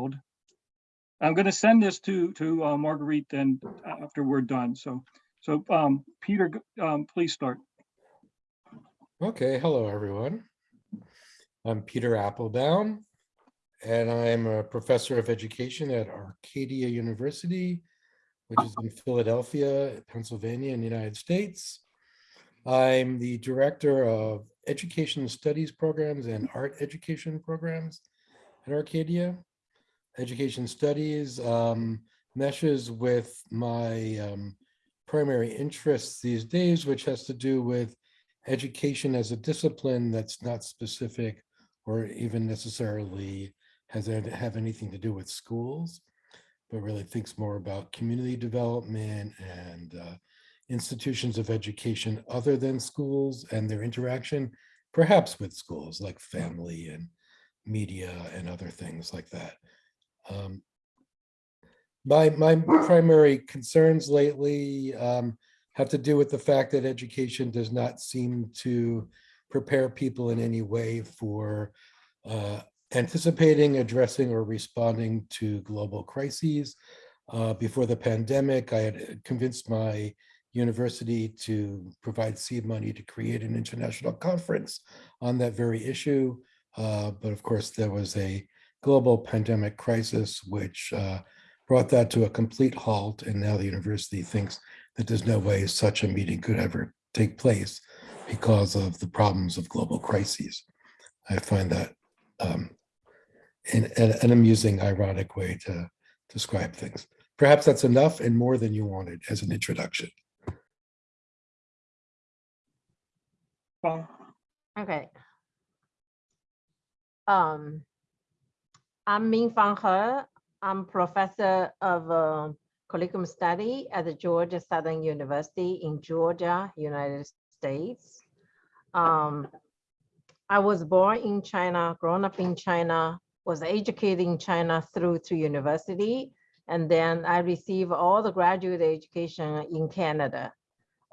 I'm going to send this to, to uh, Marguerite then after we're done. So, so um, Peter, um, please start. Okay, hello, everyone. I'm Peter Appelbaum, and I'm a professor of education at Arcadia University, which is in Philadelphia, Pennsylvania in the United States. I'm the director of education studies programs and art education programs at Arcadia. Education studies um, meshes with my um, primary interests these days, which has to do with education as a discipline that's not specific or even necessarily has have anything to do with schools, but really thinks more about community development and uh, institutions of education other than schools and their interaction, perhaps with schools like family and media and other things like that. Um, my, my primary concerns lately um, have to do with the fact that education does not seem to prepare people in any way for uh, anticipating, addressing, or responding to global crises. Uh, before the pandemic, I had convinced my university to provide seed money to create an international conference on that very issue. Uh, but of course, there was a global pandemic crisis, which uh, brought that to a complete halt. And now the university thinks that there's no way such a meeting could ever take place because of the problems of global crises. I find that um, an, an amusing, ironic way to describe things. Perhaps that's enough and more than you wanted as an introduction. Fang? Okay. Um, I'm Ming Fang He. I'm professor of uh, curriculum study at the Georgia Southern University in Georgia, United States. Um, I was born in China, grown up in China, was educated in China through to university, and then I received all the graduate education in Canada.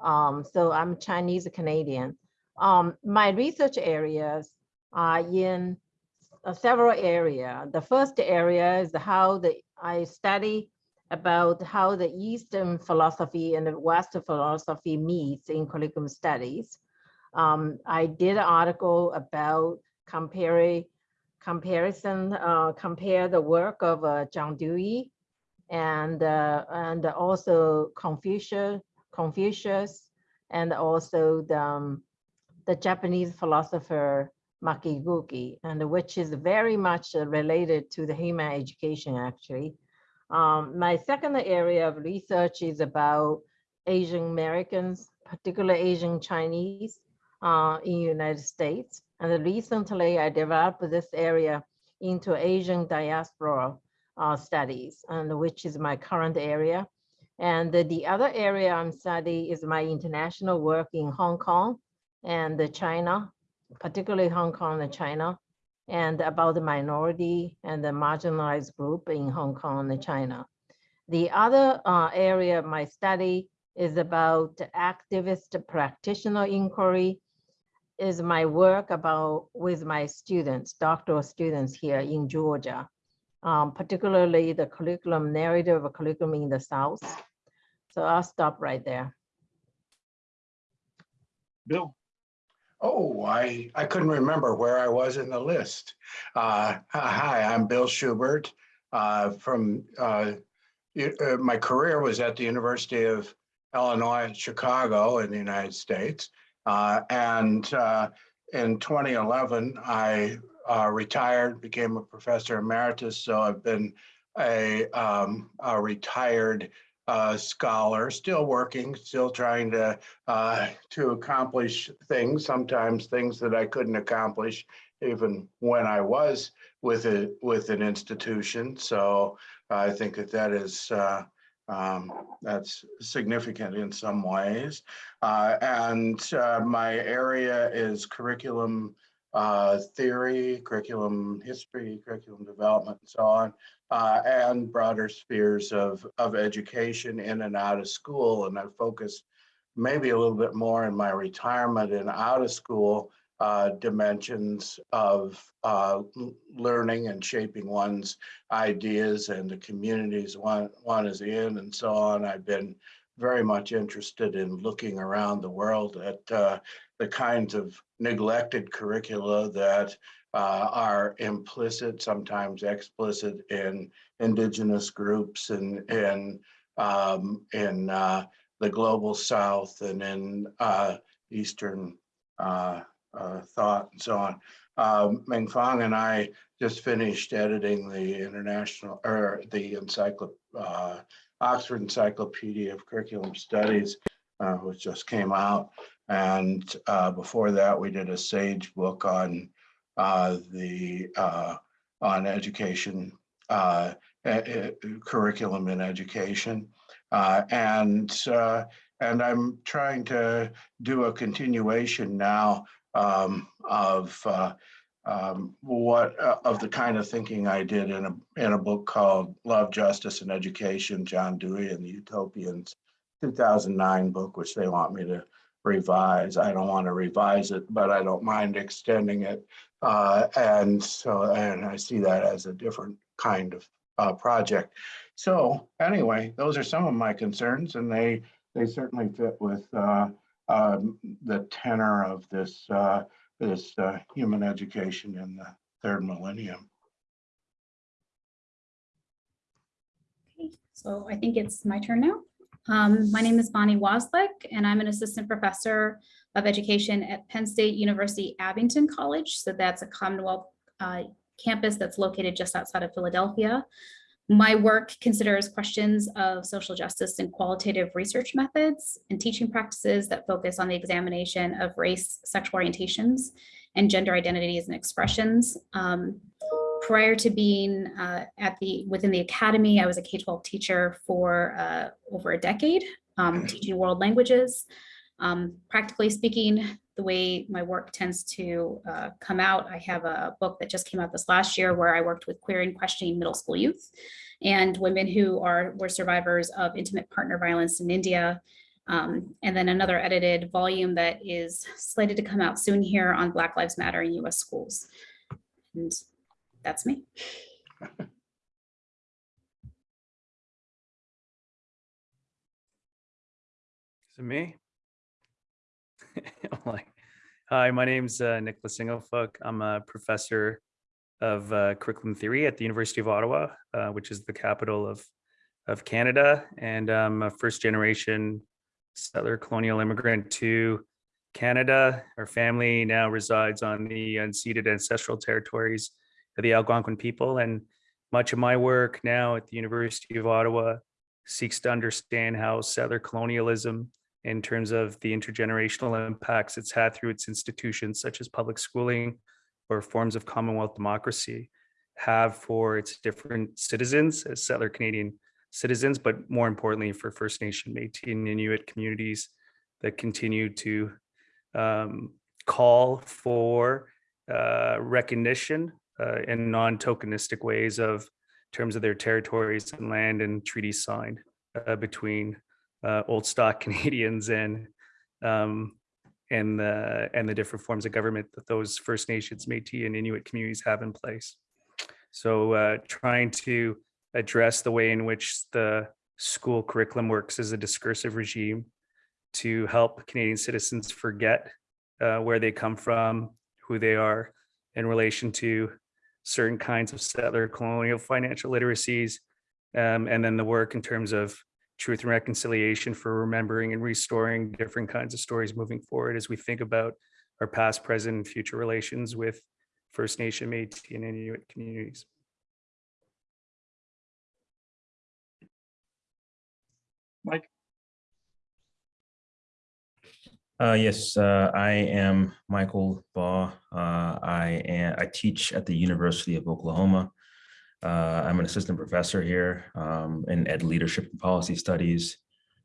Um, so I'm Chinese Canadian. Um, my research areas are in several areas. The first area is how the I study about how the Eastern philosophy and the Western philosophy meets in curriculum studies. Um, I did an article about comparing comparison, uh, compare the work of uh, John Dewey and uh, and also Confucius, Confucius, and also the um, the Japanese philosopher Makiguchi, and which is very much related to the human education actually. Um, my second area of research is about Asian Americans, particularly Asian Chinese uh, in United States. And recently I developed this area into Asian diaspora uh, studies, and which is my current area. And the other area I'm studying is my international work in Hong Kong and China, particularly Hong Kong and China, and about the minority and the marginalized group in Hong Kong and China. The other uh, area of my study is about activist practitioner inquiry is my work about with my students, doctoral students here in Georgia, um, particularly the curriculum narrative of curriculum in the South. So I'll stop right there. Bill? Oh, I, I couldn't remember where I was in the list. Uh, hi, I'm Bill Schubert uh, from, uh, uh, my career was at the University of Illinois at Chicago in the United States. Uh, and uh, in 2011, I retired, became a professor emeritus. So I've been a, um, a retired uh, scholar, still working, still trying to uh, to accomplish things. Sometimes things that I couldn't accomplish even when I was with it with an institution. So I think that that is uh, um, that's significant in some ways. Uh, and uh, my area is curriculum uh, theory, curriculum history, curriculum development, and so on, uh, and broader spheres of, of education in and out of school. And I focus maybe a little bit more in my retirement and out of school uh, dimensions of uh, learning and shaping one's ideas and the communities one, one is in and so on. I've been very much interested in looking around the world at uh, the kinds of neglected curricula that uh, are implicit, sometimes explicit in indigenous groups and in um, in uh, the global south and in uh, eastern uh, uh, thought and so on. Um, Ming Fang and I just finished editing the international or the encyclo uh, Oxford Encyclopedia of Curriculum Studies, which just came out. And uh, before that, we did a Sage book on uh, the uh, on education uh, curriculum in education. Uh, and uh, and I'm trying to do a continuation now um, of um, what uh, of the kind of thinking I did in a in a book called Love, Justice, and Education, John Dewey and the Utopians, 2009 book, which they want me to revise. I don't want to revise it, but I don't mind extending it. Uh, and so, and I see that as a different kind of uh, project. So anyway, those are some of my concerns, and they they certainly fit with uh, um, the tenor of this uh, this uh, human education in the third millennium. Okay, so I think it's my turn now. Um, my name is Boni Wozolek, and I'm an assistant professor of education at Penn State University Abington College. So that's a Commonwealth uh, campus that's located just outside of Philadelphia. My work considers questions of social justice and qualitative research methods and teaching practices that focus on the examination of race, sexual orientations, and gender identities and expressions. Um, prior to being uh, at the within the academy, I was a K-12 teacher for uh, over a decade, um, teaching world languages. Um, practically speaking, the way my work tends to uh, come out, I have a book that just came out this last year where I worked with queer and questioning middle school youth and women who are were survivors of intimate partner violence in India. Um, and then another edited volume that is slated to come out soon here on Black Lives Matter in US schools. And that's me. Is it me? Hi, my name's uh, Nicholas Ng-A-Fook. I'm a professor of uh, curriculum theory at the University of Ottawa, uh, which is the capital of of Canada, and I'm a first generation settler colonial immigrant to Canada. Our family now resides on the unceded ancestral territories the Algonquin people, and much of my work now at the University of Ottawa seeks to understand how settler colonialism in terms of the intergenerational impacts it's had through its institutions such as public schooling or forms of Commonwealth democracy have for its different citizens as settler Canadian citizens, but more importantly for First Nation, Métis and Inuit communities that continue to um, call for uh, recognition uh, in non-tokenistic ways of terms of their territories and land and treaties signed uh, between uh, old stock Canadians and um, and the and the different forms of government that those First Nations, Métis, and Inuit communities have in place. So, uh, trying to address the way in which the school curriculum works as a discursive regime to help Canadian citizens forget uh, where they come from, who they are, in relation to certain kinds of settler colonial financial literacies, um, and then the work in terms of truth and reconciliation for remembering and restoring different kinds of stories moving forward as we think about our past, present, and future relations with First Nation, Métis, and Inuit communities. Mike, Uh, yes, uh, I am Michael Baugh. Uh, I am, I teach at the University of Oklahoma. Uh, I'm an assistant professor here um, in Ed Leadership and Policy Studies.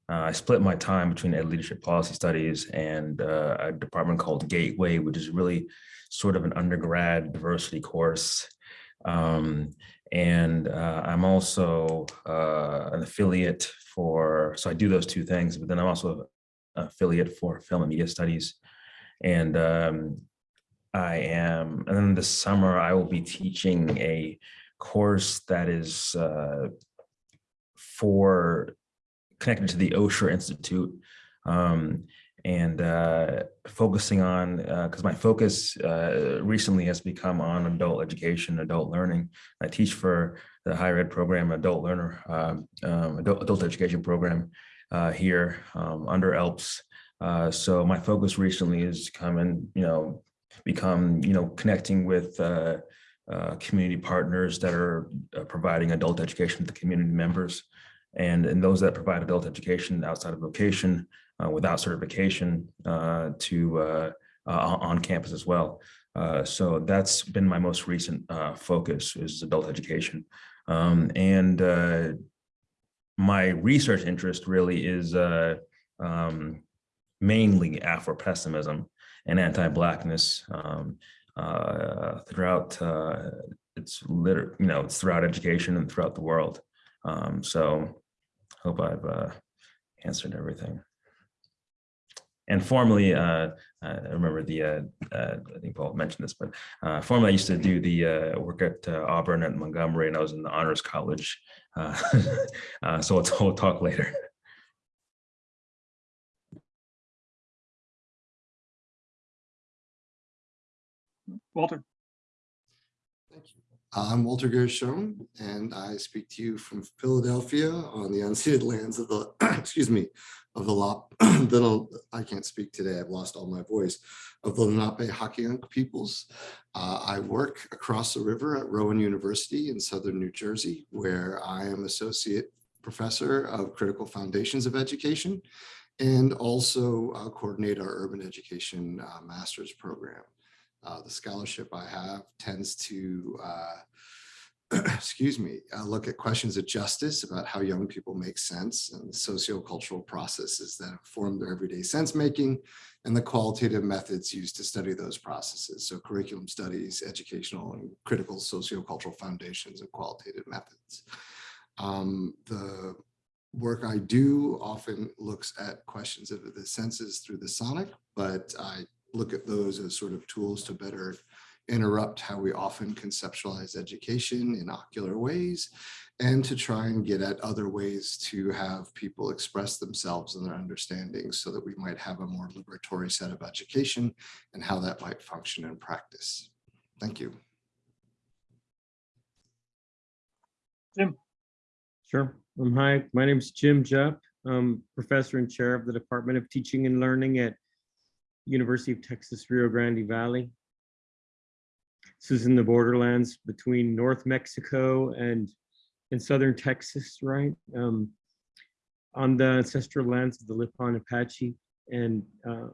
Uh, I split my time between Ed Leadership Policy Studies and uh, a department called Gateway, which is really sort of an undergrad diversity course. Um, and I'm also an affiliate for, so I do those two things, but then I'm also affiliate for film and media studies. And um, I am, and then this summer I will be teaching a course that is uh, for connected to the Osher Institute um, and uh, focusing on because my focus uh, recently has become on adult education, adult learning. I teach for the higher ed program, adult learner, um, um, adult, adult education program uh, here um, under ELPS. Uh, so my focus recently is come and you know become you know connecting with uh, uh, community partners that are uh, providing adult education to community members and and those that provide adult education outside of vocation uh, without certification to on campus as well. So that's been my most recent focus is adult education. Um, and my research interest really is uh, um, mainly Afro-pessimism and anti-Blackness um, uh, throughout, uh, it's liter, you know, throughout education and throughout the world. Um, so hope I've uh, answered everything. And formerly, uh, I remember the, uh, uh, I think Paul mentioned this, but uh, formerly I used to do the uh, work at uh, Auburn at Montgomery, and I was in the honors college. Uh, uh, so we'll, we'll talk later. Walter, Thank you. I'm Walter Gershon, and I speak to you from Philadelphia on the unceded lands of the, excuse me, of the Lop, the, I can't speak today, I've lost all my voice, of the Lenape Hoking peoples. Uh, I work across the river at Rowan University in Southern New Jersey, where I am Associate Professor of Critical Foundations of Education and also uh, coordinate our Urban Education uh, Master's Program. Uh, the scholarship I have tends to, uh, excuse me, uh, look at questions of justice about how young people make sense and sociocultural processes that inform their everyday sense making and the qualitative methods used to study those processes. So curriculum studies, educational and critical sociocultural foundations and qualitative methods. Um, the work I do often looks at questions of the senses through the sonic, but I look at those as sort of tools to better interrupt how we often conceptualize education in ocular ways and to try and get at other ways to have people express themselves and their understandings so that we might have a more liberatory set of education and how that might function in practice. Thank you. Jim. Sure. Um, hi, my name is Jim Jupp. I'm professor and chair of the Department of Teaching and Learning at University of Texas, Rio Grande Valley. This is in the borderlands between North Mexico and, and Southern Texas, right? Um, on the ancestral lands of the Lipan Apache and uh,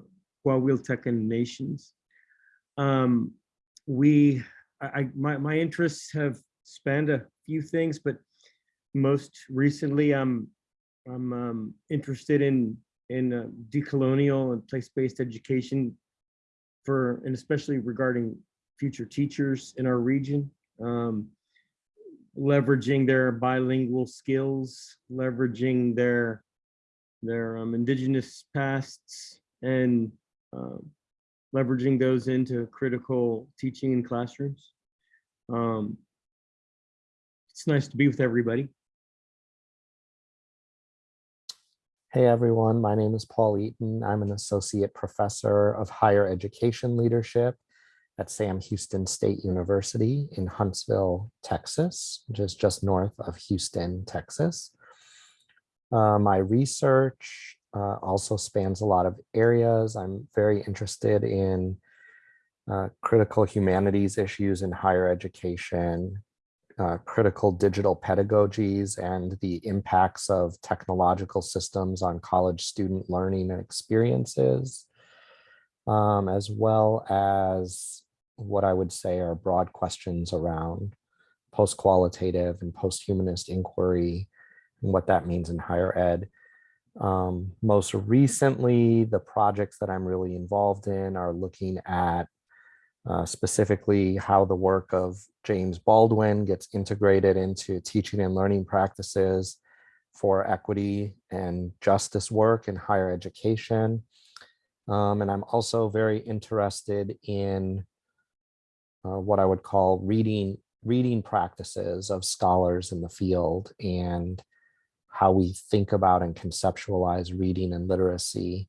Coahuiltecan nations. Um, we, I, I, my, my interests have spanned a few things, but most recently I'm, I'm um, interested in in uh, decolonial and place-based education for, and especially regarding future teachers in our region, um, leveraging their bilingual skills, leveraging their, their um, indigenous pasts and um, leveraging those into critical teaching in classrooms. Um, it's nice to be with everybody. Hey everyone, my name is Paul Eaton. I'm an associate professor of higher education leadership at Sam Houston State University in Huntsville, Texas, which is just north of Houston, Texas. Uh, my research uh, also spans a lot of areas. I'm very interested in uh, critical humanities issues in higher education, uh, critical digital pedagogies and the impacts of technological systems on college student learning and experiences, um, as well as what I would say are broad questions around post-qualitative and post-humanist inquiry and what that means in higher ed. Um, most recently, the projects that I'm really involved in are looking at uh, specifically how the work of James Baldwin gets integrated into teaching and learning practices for equity and justice work in higher education. Um, and I'm also very interested in uh, what I would call reading reading practices of scholars in the field and how we think about and conceptualize reading and literacy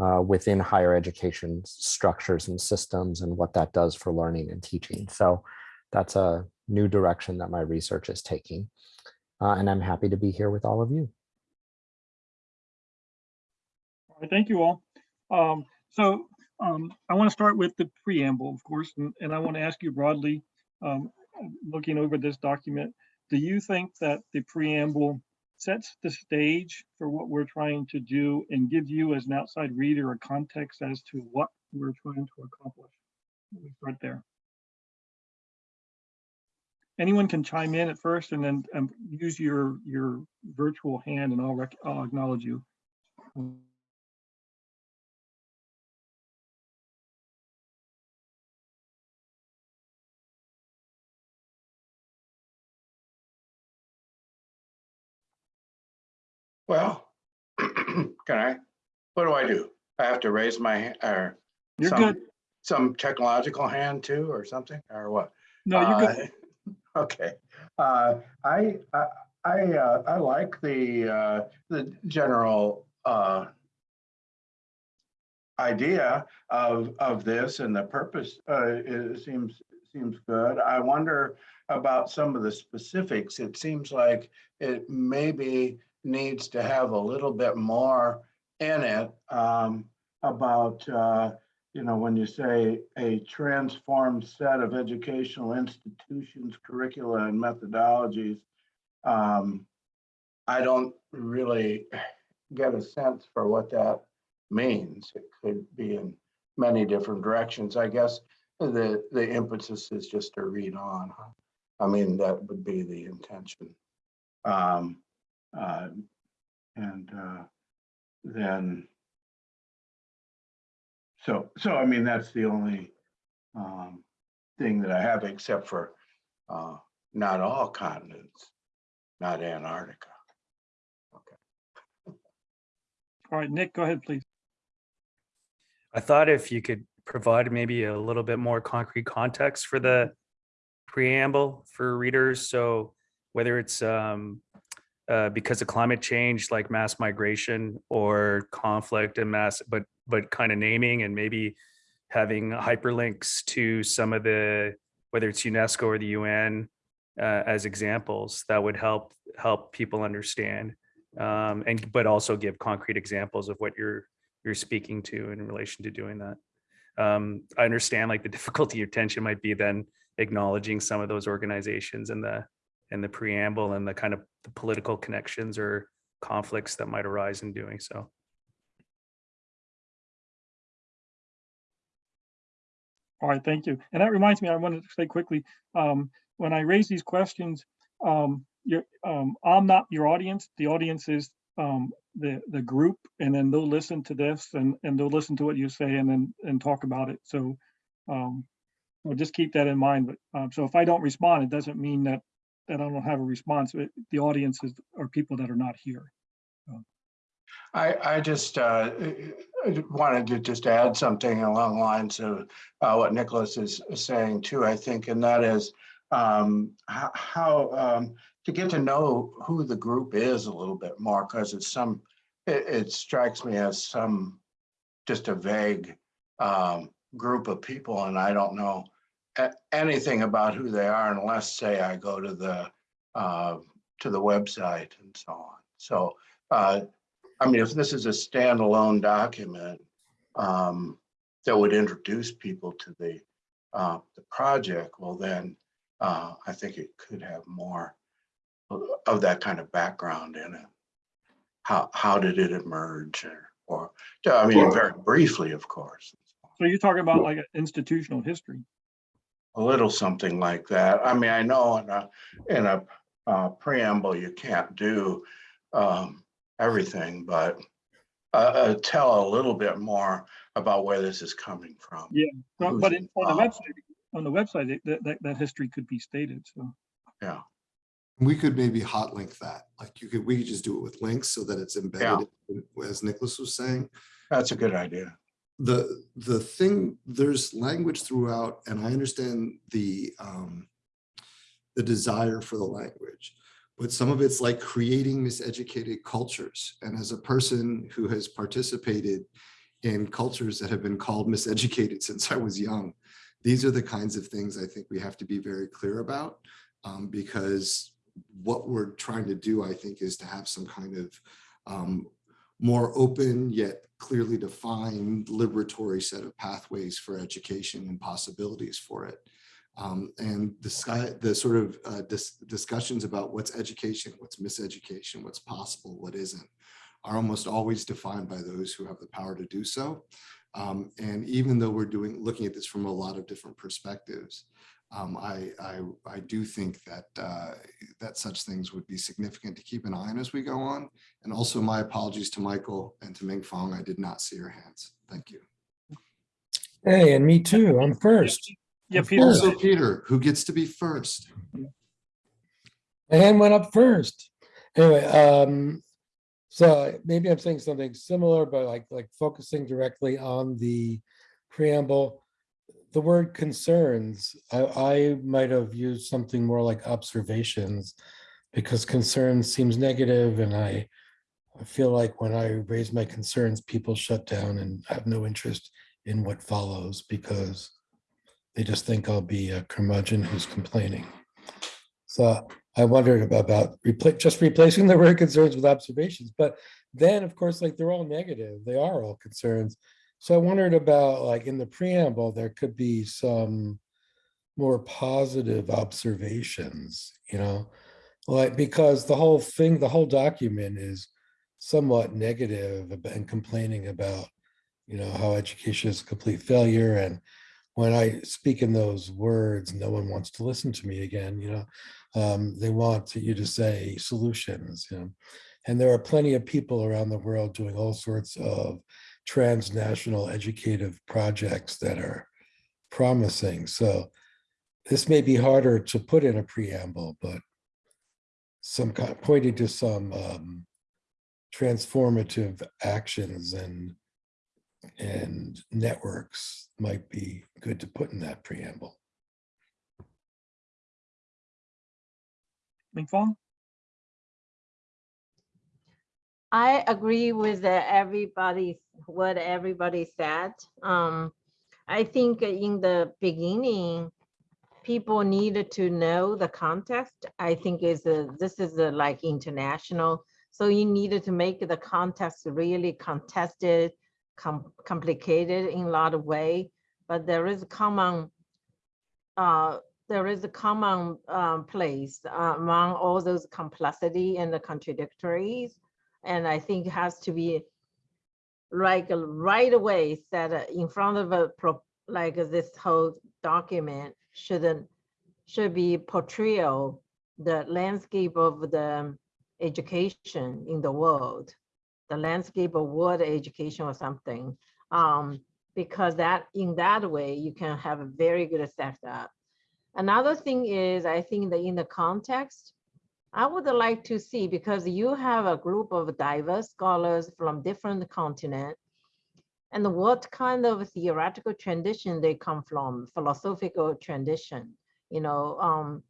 uh, within higher education structures and systems and what that does for learning and teaching. So that's a new direction that my research is taking. Uh, and I'm happy to be here with all of you. All right, Thank you all. Um, so, um, I want to start with the preamble, of course, and, and I want to ask you broadly, um, looking over this document, do you think that the preamble sets the stage for what we're trying to do and gives you as an outside reader a context as to what we're trying to accomplish? Me start there. Anyone can chime in at first and then um, use your, your virtual hand and I'll, I'll acknowledge you. Well, can I, what do I do? I have to raise my, or You're some- good. Some technological hand too, or something, or what? No, you're good. Uh, Okay, uh, I, I, I, uh, I like the, uh, the general, uh, idea of, of this and the purpose, uh, it seems, seems good. I wonder about some of the specifics. It seems like it maybe needs to have a little bit more in it, um, about, uh, you know, when you say a transformed set of educational institutions, curricula and methodologies, um, I don't really get a sense for what that means. It could be in many different directions. I guess the, the impetus is just to read on. I mean, that would be the intention. Um, uh, and, uh, then so, so I mean, that's the only um, thing that I have, except for uh, not all continents, not Antarctica. Okay. All right, Nick, go ahead, please. I thought if you could provide maybe a little bit more concrete context for the preamble for readers. So whether it's um, uh, because of climate change, like mass migration or conflict and mass, but but kind of naming and maybe having hyperlinks to some of the whether it's UNESCO or the UN uh, as examples that would help help people understand um, and but also give concrete examples of what you're you're speaking to in relation to doing that. Um, I understand like the difficulty or tension might be then acknowledging some of those organizations and the and the preamble and the kind of the political connections or conflicts that might arise in doing so. All right, thank you. And that reminds me, I wanted to say quickly, um, when I raise these questions, um, um, I'm not your audience. The audience is, um, the, the group, and then they'll listen to this and, and they'll listen to what you say and then, and talk about it. So, um, just keep that in mind. But, um, so if I don't respond, it doesn't mean that, that I don't have a response. It- The audience is, are people that are not here. I, I just uh, wanted to just add something along the lines of uh, what Nicholas is saying too, I think, and that is um, how, um, to get to know who the group is a little bit more, because it's some, it, it strikes me as some, just a vague um, group of people, and I don't know anything about who they are unless, say, I go to the, uh, to the website and so on. So uh, I mean, if this is a standalone document um, that would introduce people to the uh, the project, well, then uh, I think it could have more of that kind of background in it. How how did it emerge, or, or I mean, very briefly, of course, So you're talking about like an institutional history. A little something like that. I mean, I know in a in a uh, preamble you can't do um, everything, but uh, uh, tell a little bit more about where this is coming from. Yeah, But but in- on the website, on the website, that, that, that history could be stated, so. Yeah. We could maybe hot link that, like you could, we could just do it with links so that it's embedded, yeah. as Nicholas was saying. That's a good idea. The, the thing, there's language throughout, and I understand the, um, the desire for the language, but some of it's like creating miseducated cultures. And as a person who has participated in cultures that have been called miseducated since I was young, these are the kinds of things I think we have to be very clear about um, because what we're trying to do, I think, is to have some kind of um, more open yet clearly defined liberatory set of pathways for education and possibilities for it. Um, and the the sort of uh, dis discussions about what's education, what's miseducation, what's possible, what isn't, are almost always defined by those who have the power to do so. Um, and even though we're doing looking at this from a lot of different perspectives, um, I, I, I do think that uh, that such things would be significant to keep an eye on as we go on. And also my apologies to Michael and to Ming Fong. I did not see your hands. Thank you. Hey, and me too. I'm first. Yeah, Peter. Also, Peter, who gets to be first? My hand went up first. Anyway, um, so maybe I'm saying something similar, but like, like focusing directly on the preamble. The word concerns, I, I might have used something more like observations because concerns seems negative and I, I feel like when I raise my concerns, people shut down and have no interest in what follows because they just think I'll be a curmudgeon who's complaining. So I wondered about, about repla- just replacing the word concerns with observations, but then of course, like they're all negative, they are all concerns. So I wondered about like in the preamble, there could be some more positive observations, you know? Like, because the whole thing, the whole document is somewhat and complaining about, you know, how education is a complete failure and when I speak in those words, no one wants to listen to me again, you know? Um, they want to- you to say solutions, you know? And there are plenty of people around the world doing all sorts of transnational educative projects that are promising. So this may be harder to put in a preamble, but some kind pointing to some um, transformative actions and and networks might be good to put in that preamble. Ming Fong? I agree with everybody, what everybody said. Um, I think in the beginning, people needed to know the context. I think is this is a, like international. So you needed to make the context really contested, com- complicated in a lot of way, but there is a common uh, there is a common um, place uh, among all those complexity and the contradictories. And I think has to be like right away set uh, in front of a pro, like uh, this whole document shouldn't should be portrayal the landscape of the education in the world, the landscape of world education or something. Um, because that in that way you can have a very good setup. Another thing is, I think that in the context, I would like to see, because you have a group of diverse scholars from different continents, and what kind of theoretical tradition they come from, philosophical tradition, you know, um,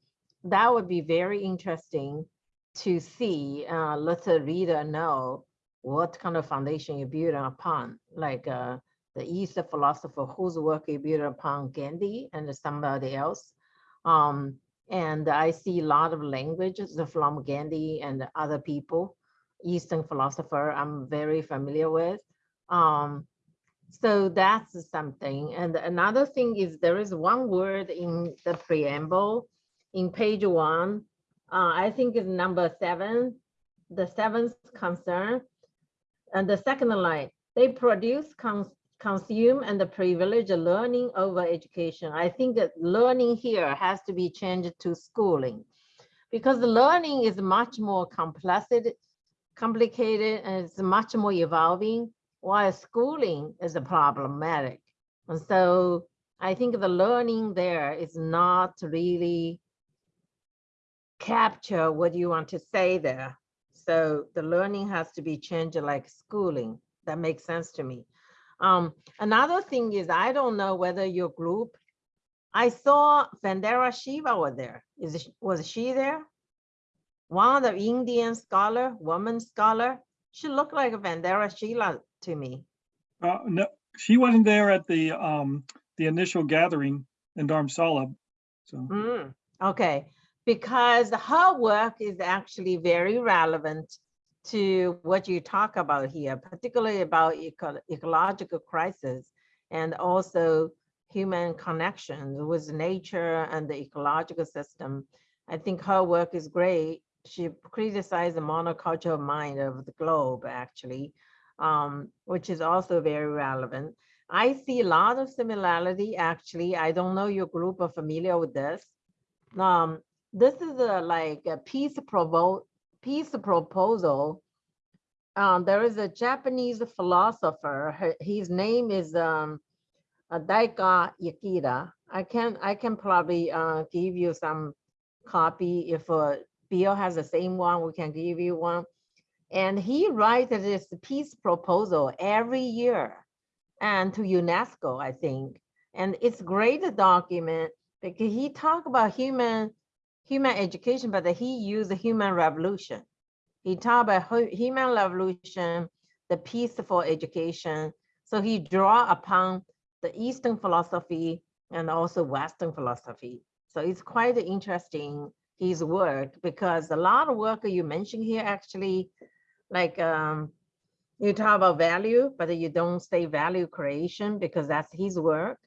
that would be very interesting to see, uh, let the reader know what kind of foundation you build upon, like uh, the East philosopher whose work you build upon Gandhi and somebody else. Um, and I see a lot of languages from Gandhi and other people, Eastern philosopher I'm very familiar with. Um, so that's something. And another thing is there is one word in the preamble in page one. Uh, I think is number seven, the seventh concern. And the second line, they produce, cons consume and the privilege of learning over education. I think that learning here has to be changed to schooling because the learning is much more complex, complicated and it's much more evolving while schooling is problematic. And so I think the learning there is not really capture what you want to say there. So the learning has to be changed like schooling. That makes sense to me. Um, another thing is, I don't know whether your group, I saw Vandana Shiva was there. Is, it- was she there? One of the Indian scholar, woman scholar, she looked like a Vandana Sheila to me. Uh, no, she wasn't there at the, um, the initial gathering in Dharamsala. So, Mm, okay, because her work is actually very relevant to what you talk about here, particularly about eco- ecological crisis and also human connections with nature and the ecological system. I think her work is great. She criticized the monocultural mind of the globe, actually, um, which is also very relevant. I see a lot of similarity, actually. I don't know your group are familiar with this. Um, this is a like a peace provo, peace proposal. Um, there is a Japanese philosopher, her- his name is, um, uh, Daika. I can, I can probably, uh, give you some copy. If, uh, Bill has the same one, we can give you one. And he writes this peace proposal every year and to UNESCO, I think. And it's great document because he talk about human, human education, but he used the human revolution. He talk about human revolution, the peaceful education. So he draw upon the Eastern philosophy and also Western philosophy. So it's quite interesting, his work, because a lot of work you mentioned here actually, like, um, you talk about value, but you don't say value creation because that's his work.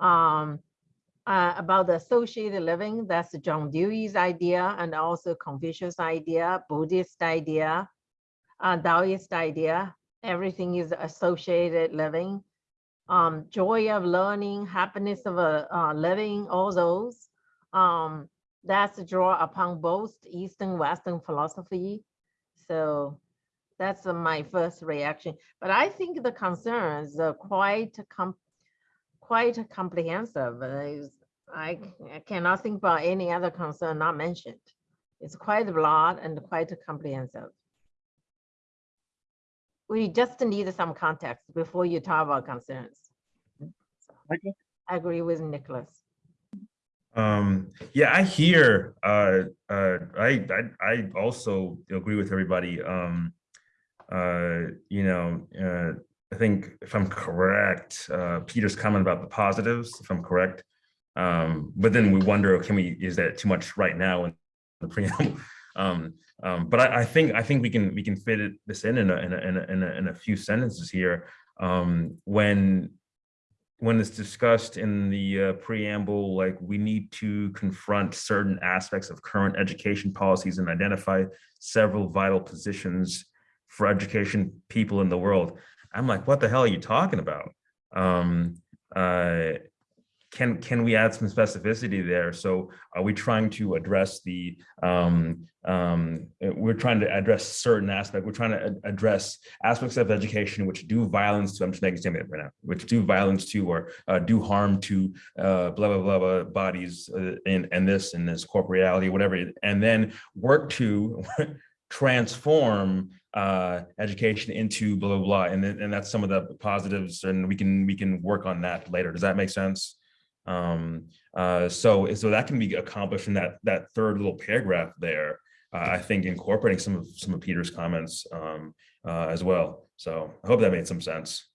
Um, uh, about the associated living, that's John Dewey's idea and also Confucius idea, Buddhist idea, uh, Taoist idea. Everything is associated living. Um, joy of learning, happiness of uh, uh, living, all those. Um, that's draw upon both Eastern, Western philosophy. So that's my first reaction, but I think the concerns are quite com- quite comprehensive. I, is- I c- I cannot think about any other concern not mentioned. It's quite broad and quite comprehensive. We just need some context before you talk about concerns. So, Michael? I agree with Nicholas. Um, yeah, I hear, uh, uh, I, I, I also agree with everybody. Um, uh, you know, uh, I think if I'm correct, uh, Peter's comment about the positives, if I'm correct. Um, but then we wonder, can we, is that too much right now in the preamble? Um, um, but I, I think, I think we can, we can fit it, this in in a, in a, in a, in a, few sentences here. Um, when, when it's discussed in the uh, preamble, like we need to confront certain aspects of current education policies and identify several vital positions for education people in the world. I'm like, what the hell are you talking about? Um, uh, can can we add some specificity there? So are we trying to address the um, um, uh, we're trying to address certain aspect. We're trying to address aspects of education which do violence to. I'm just making a statement right now, which do violence to or uh, do harm to uh, blah blah blah, blah bodies uh, and this and this corporeality, whatever, and then work to transform uh, education into blah blah blah, and and that's some of the positives, and we can we can work on that later. Does that make sense? Um, uh, so, so that can be accomplished in that, that third little paragraph there. Uh, I think incorporating some of, some of Peter's comments, um, uh, as well. So I hope that made some sense.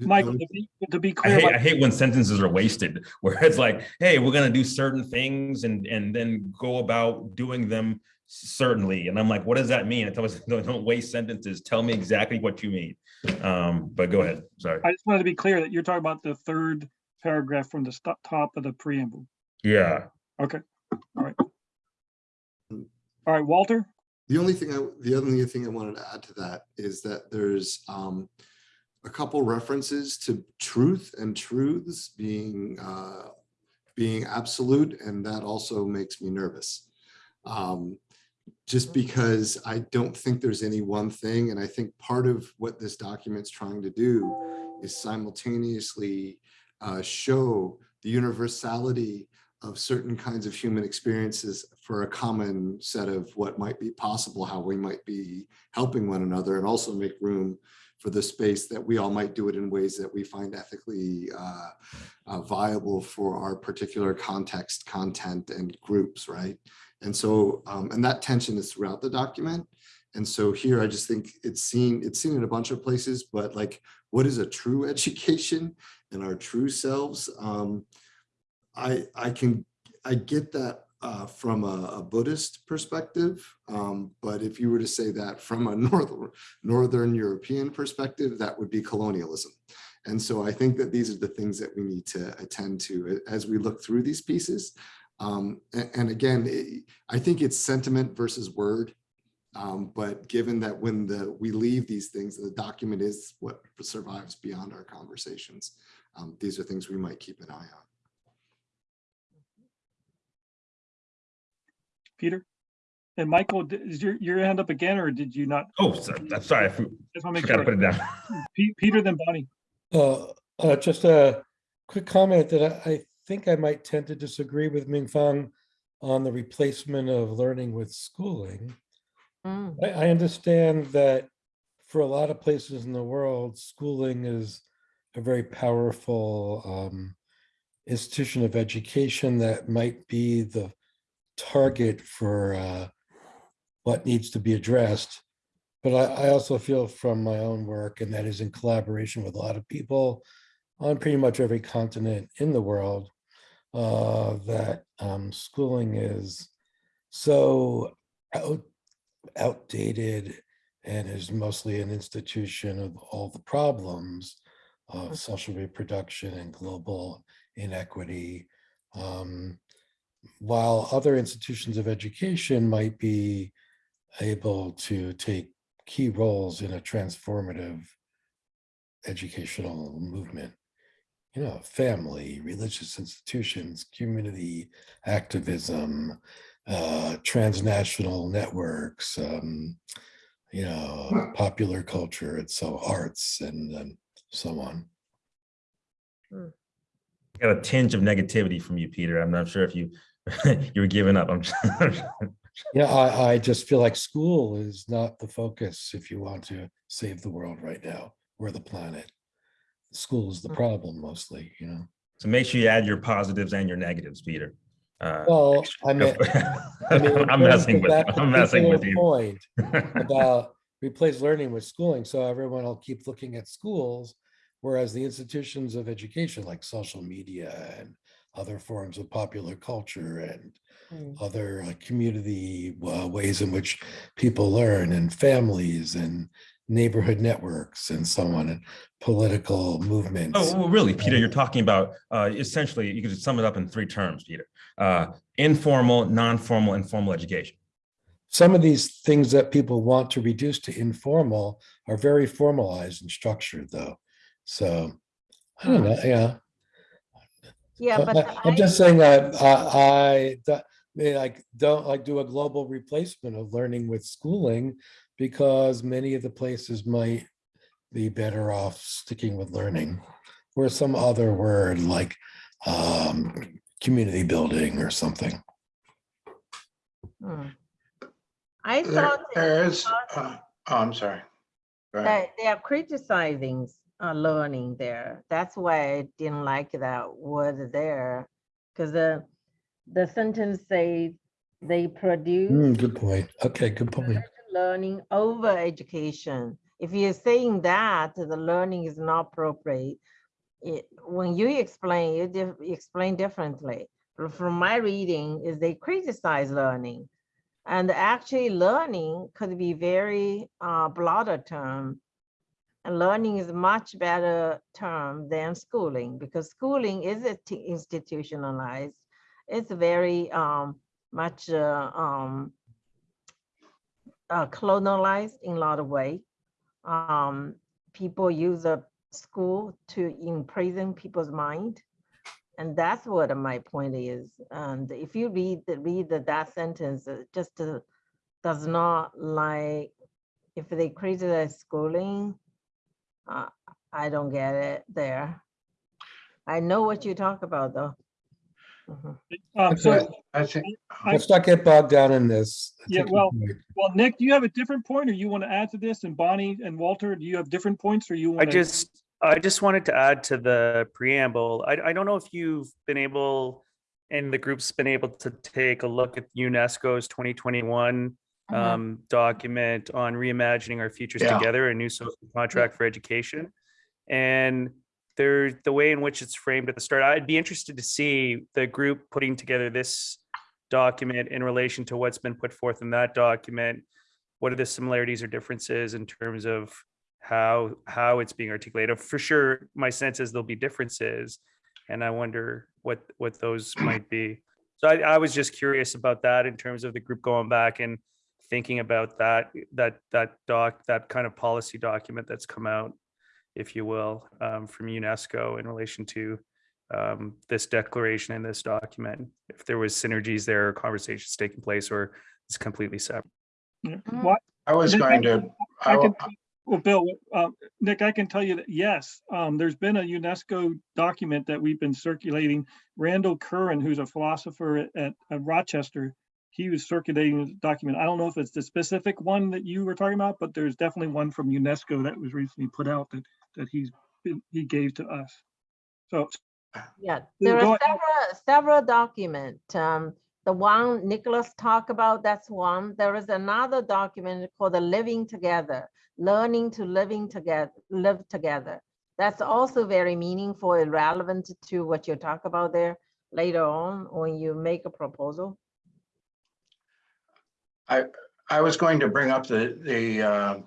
Michael, to be, to be I hate, about- I hate when sentences are wasted, where it's like, hey, we're gonna do certain things and, and then go about doing them certainly. And I'm like, what does that mean? It's always, don't, don't waste sentences. Tell me exactly what you mean. Um, but go ahead, sorry. I just wanted to be clear that you're talking about the third paragraph from the top of the preamble. Yeah. Okay, all right. All right, Walter? The only thing I, the only thing I wanted to add to that is that there's um, a couple references to truth and truths being uh, being absolute, and that also makes me nervous. Um, just because I don't think there's any one thing, and I think part of what this document's trying to do is simultaneously uh, show the universality of certain kinds of human experiences for a common set of what might be possible, how we might be helping one another and also make room for the space that we all might do it in ways that we find ethically uh, uh, viable for our particular context, content and groups, right? And so, um, and that tension is throughout the document. And so here, I just think it's seen, it's seen in a bunch of places, but like, what is a true education and our true selves? Um, I, I can, I get that uh, from a, a Buddhist perspective. Um, but if you were to say that from a Northern, Northern European perspective, that would be colonialism. And so I think that these are the things that we need to attend to as we look through these pieces. Um, and, and again, it- I think it's sentiment versus word. Um, but given that when the we leave these things, the document is what survives beyond our conversations. Um, these are things we might keep an eye on. Peter? And Michael, is your, your hand up again, or did you not? Oh, so- I'm sorry, I for- Just want to make forgot put it down. Pe- Peter, then Boni. Uh, uh, just a quick comment that I, I think I might tend to disagree with Ming Fang on the replacement of learning with schooling. Mm, I, I understand that for a lot of places in the world, schooling is a very powerful um, institution of education that might be the target for uh, what needs to be addressed. But I, I also feel from my own work, and that is in collaboration with a lot of people on pretty much every continent in the world, uh, that um, schooling is so out, outdated and is mostly an institution of all the problems of social reproduction and global inequity. Um, while other institutions of education might be able to take key roles in a transformative educational movement, you know, family, religious institutions, community activism, uh, transnational networks, um, you know, popular culture, and so arts and, and so on. Got a tinge of negativity from you, Peter. I'm not sure if you, you were giving up. I'm Yeah, I, I just feel like school is not the focus if you want to save the world right now or the planet. School is the Mm. problem mostly, you know. So make sure you add your positives and your negatives, Peter. Uh, Well, I mean, I mean, in I'm messing with, that I'm messing with particular you. Point about replace learning with schooling, so everyone will keep looking at schools, whereas the institutions of education like social media and other forms of popular culture and mm. other uh, community uh, ways in which people learn and families and neighborhood networks and so on and political movements. Oh, well, really, Peter, you're talking about, uh, essentially, you could sum it up in three terms, Peter. Uh, informal, non-formal, informal education. Some of these things that people want to reduce to informal are very formalized and structured though. So I don't know, yeah. Yeah, I- but I- I'm I- just saying that I, I, that- I mean, like, don't like do a global replacement of learning with schooling because many of the places might be better off sticking with learning or some other word like um, community building or something. Hmm. I There- thought that- There is, uh, oh, I'm sorry. Go ahead. that they are criticizing uh, learning there. That's why I didn't like that word there. Because the, the sentence say they produce good point. Okay, good point. learning over education. If you're saying that, the learning is not appropriate, it, when you explain, you dif- explain differently. But From my reading is they criticize learning. And actually learning could be very uh, broader term. And learning is a much better term than schooling because schooling is institutionalized. It's very um, much uh, um, uh, colonialized in a lot of way. Um, people use a school to imprison people's mind. And that's what my point is. And if you read, read that sentence, it just uh, does not like, if they criticize schooling, uh, I don't get it there. I know what you talk about though. Mhm. Um, so, I think, I- Let's not get bogged down in this. I Yeah, think we well- can- well, Nick, do you have a different point or you want to add to this? And Boni and Walter, do you have different points or you I want to? just, I just wanted to add to the preamble. I, I don't know if you've been able, and the group's been able to take a look at UNESCO's 2021 Mhm. um, document on reimagining our futures Yeah. together, a new social contract for education. And there, the way in which it's framed at the start, I'd be interested to see the group putting together this document in relation to what's been put forth in that document. What are the similarities or differences in terms of how, how it's being articulated? For sure, my sense is there'll be differences. And I wonder what, what those might be. So I, I was just curious about that in terms of the group going back and thinking about that, that, that doc, that kind of policy document that's come out, if you will, um, from UNESCO in relation to um, this declaration and this document, if there was synergies there, or conversations taking place, or it's completely separate. Yeah. Mhm. I was Nick, going to, I I- can, well, Bill, uh, Nick, I can tell you that, yes, um, there's been a UNESCO document that we've been circulating. Randall Curren, who's a philosopher at, at at Rochester, he was circulating the document. I don't know if it's the specific one that you were talking about, but there's definitely one from UNESCO that was recently put out that, that he's, he gave to us. So, Yeah, there are several, several document. Um, the one Nicholas talked about, that's one. There is another document called the Living Together, Learning to Living Together, Live Together. That's also very meaningful and relevant to what you talk about there later on when you make a proposal. I was going to bring up the, the uh,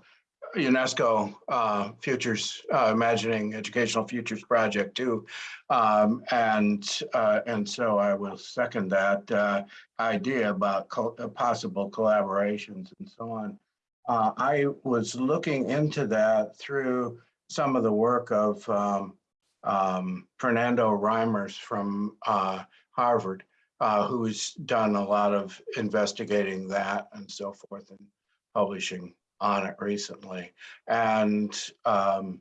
UNESCO uh, Futures, uh, Imagining Educational Futures Project too. Um, And, uh, and so I will second that uh, idea about co- uh, possible collaborations and so on. I was looking into that through some of the work of um, um, Fernando Reimers from Harvard uh, who's done a lot of investigating that and so forth and publishing on it recently. And um,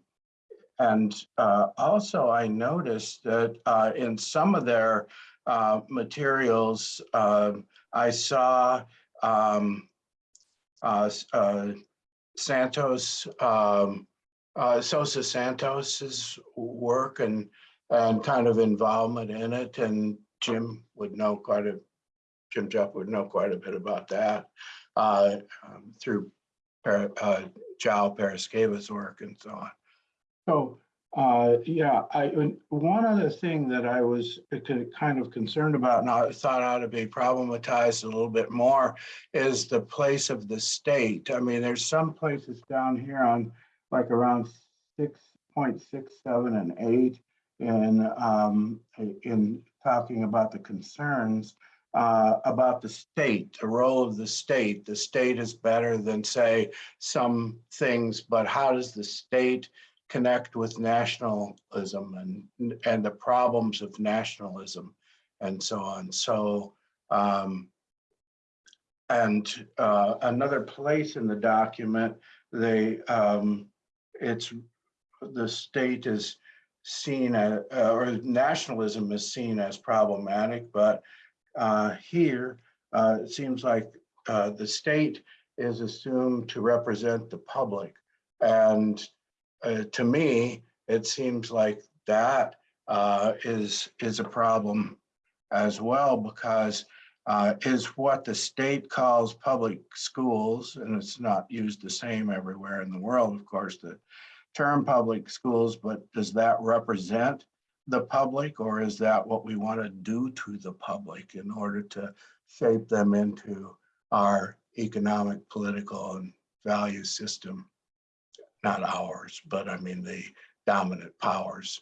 and uh, also I noticed that uh, in some of their uh, materials, um, I saw um, uh, uh, Santos, um, Sousa Santos's work and and kind of involvement in it. And Jim would know quite a, Jim Jeff would know quite a bit about that uh, um, through Par- uh, work and so on. So, uh, yeah, I, one other thing that I was kind of concerned about, and I thought ought to be problematized a little bit more, is the place of the state. I mean, there's some places down here on like around six point six, seven, and eight in um, in talking about the concerns uh, about the state, the role of the state. The state is better than, say, some things, but how does the state connect with nationalism and and the problems of nationalism and so on? So um, and uh, another place in the document, they um, it's the state is seen as, uh, or nationalism is seen as problematic, but uh, here, uh, it seems like uh, the state is assumed to represent the public. And uh, to me, it seems like that uh, is, is a problem as well, because uh, is what the state calls public schools, and it's not used the same everywhere in the world, of course, the term public schools, but does that represent the public or is that what we want to do to the public in order to shape them into our economic, political and value system? Not ours, but I mean the dominant powers.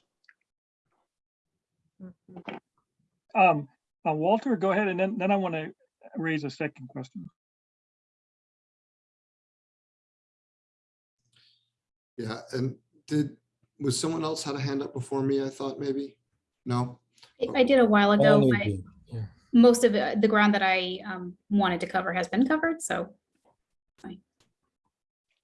Um, uh, Walter, go ahead and then, then I want to raise a second question. Yeah, and did, was someone else had a hand up before me, I thought maybe? No? I- I did a while ago, Only but do, yeah. most of it- the ground that I um, wanted to cover has been covered, so.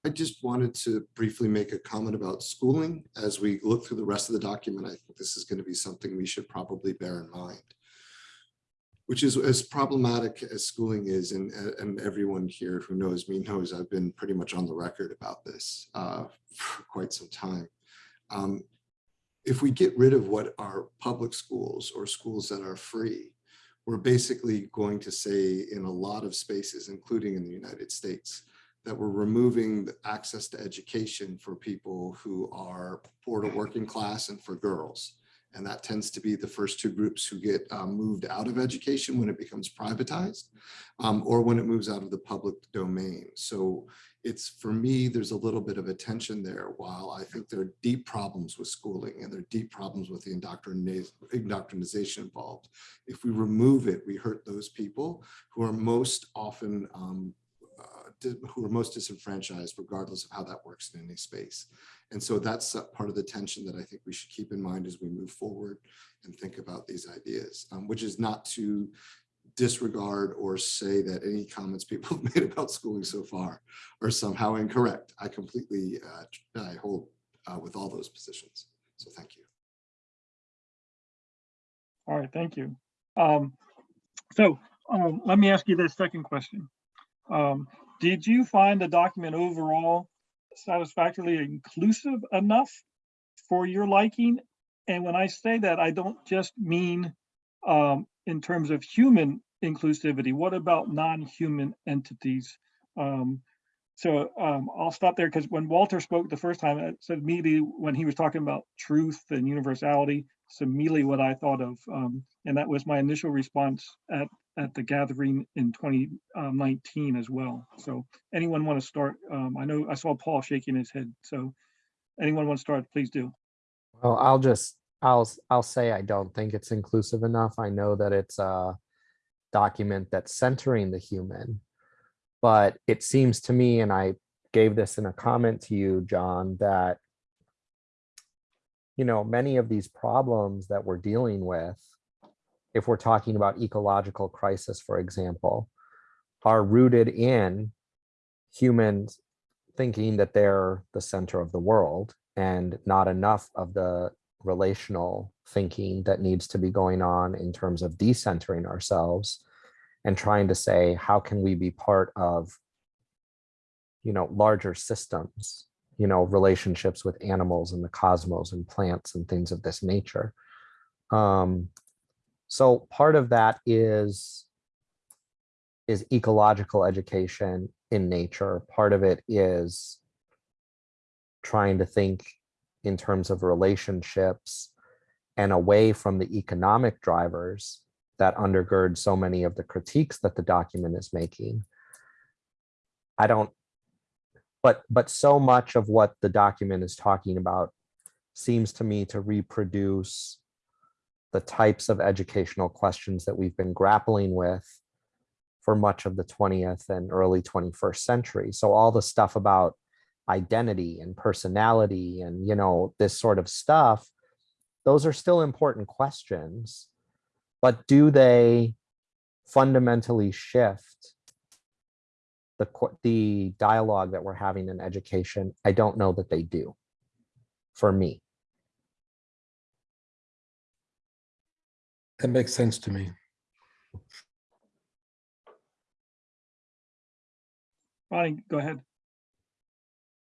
I just wanted to briefly make a comment about schooling. As we look through the rest of the document, I think this is going to be something we should probably bear in mind. Which is as problematic as schooling is, and, and everyone here who knows me knows I've been pretty much on the record about this uh, for quite some time. Um, if we get rid of what are public schools or schools that are free, we're basically going to say in a lot of spaces, including in the United States, that we're removing access to education for people who are poor to working class and for girls. And that tends to be the first two groups who get um, moved out of education when it becomes privatized um, or when it moves out of the public domain. So it's for me, there's a little bit of a tension there. While I think there are deep problems with schooling and there are deep problems with the indoctrina- indoctrination involved. If we remove it, we hurt those people who are most often um, who are most disenfranchised, regardless of how that works in any space. And so that's part of the tension that I think we should keep in mind as we move forward and think about these ideas, um, which is not to disregard or say that any comments people have made about schooling so far are somehow incorrect. I completely, uh, I hold uh, with all those positions. So thank you. All right, thank you. Um, so, um, let me ask you this second question. Um, did you find the document overall satisfactorily inclusive enough for your liking? And when I say that, I don't just mean, um, in terms of human inclusivity. What about non-human entities? Um, so, um, I'll stop there because when Walter spoke the first time, it said immediately when he was talking about truth and universality, it's immediately what I thought of. Um, and that was my initial response at, at the gathering in 2019 as well. So anyone want to start? Um, I know I saw Paul shaking his head. So anyone want to start, please do. Well, I'll just, I'll, I'll say I don't think it's inclusive enough. I know that it's a document that's centering the human. But it seems to me, and I gave this in a comment to you, John, that you know, many of these problems that we're dealing with, if we're talking about ecological crisis, for example, are rooted in humans thinking that they're the center of the world and not enough of the relational thinking that needs to be going on in terms of decentering ourselves and trying to say, how can we be part of, you know, larger systems, you know, relationships with animals and the cosmos and plants and things of this nature. Um, so part of that is is ecological education in nature. Part of it is trying to think in terms of relationships and away from the economic drivers that undergird so many of the critiques that the document is making. I don't, but but so much of what the document is talking about seems to me to reproduce the types of educational questions that we've been grappling with for much of the 20th and early 21st century. So all the stuff about identity and personality and, you know, this sort of stuff, those are still important questions, but do they fundamentally shift the, the dialogue that we're having in education? I don't know that they do for me. That makes sense to me. Boni, go ahead.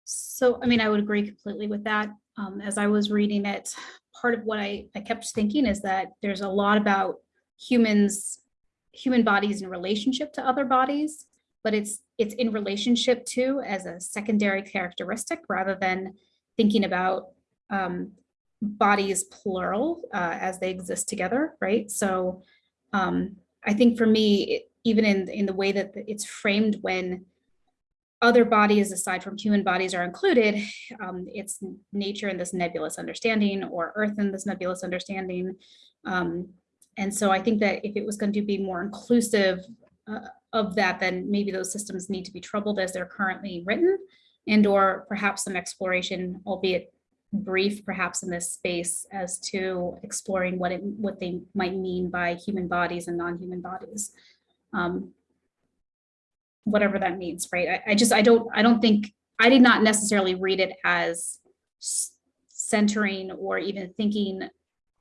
So, I mean, I would agree completely with that. Um, as I was reading it, part of what I, I kept thinking is that there's a lot about humans, human bodies in relationship to other bodies, but it's it's in relationship to as a secondary characteristic rather than thinking about um, bodies plural uh, as they exist together, right? So um, I think for me, even in in the way that it's framed when other bodies aside from human bodies are included, um, it's nature in this nebulous understanding or earth in this nebulous understanding. Um, and so I think that if it was going to be more inclusive uh, of that, then maybe those systems need to be troubled as they're currently written and or perhaps some exploration, albeit brief perhaps in this space as to exploring what it what they might mean by human bodies and non-human bodies. Um, whatever that means, right? I, I just, I don't, I don't think, I did not necessarily read it as centering or even thinking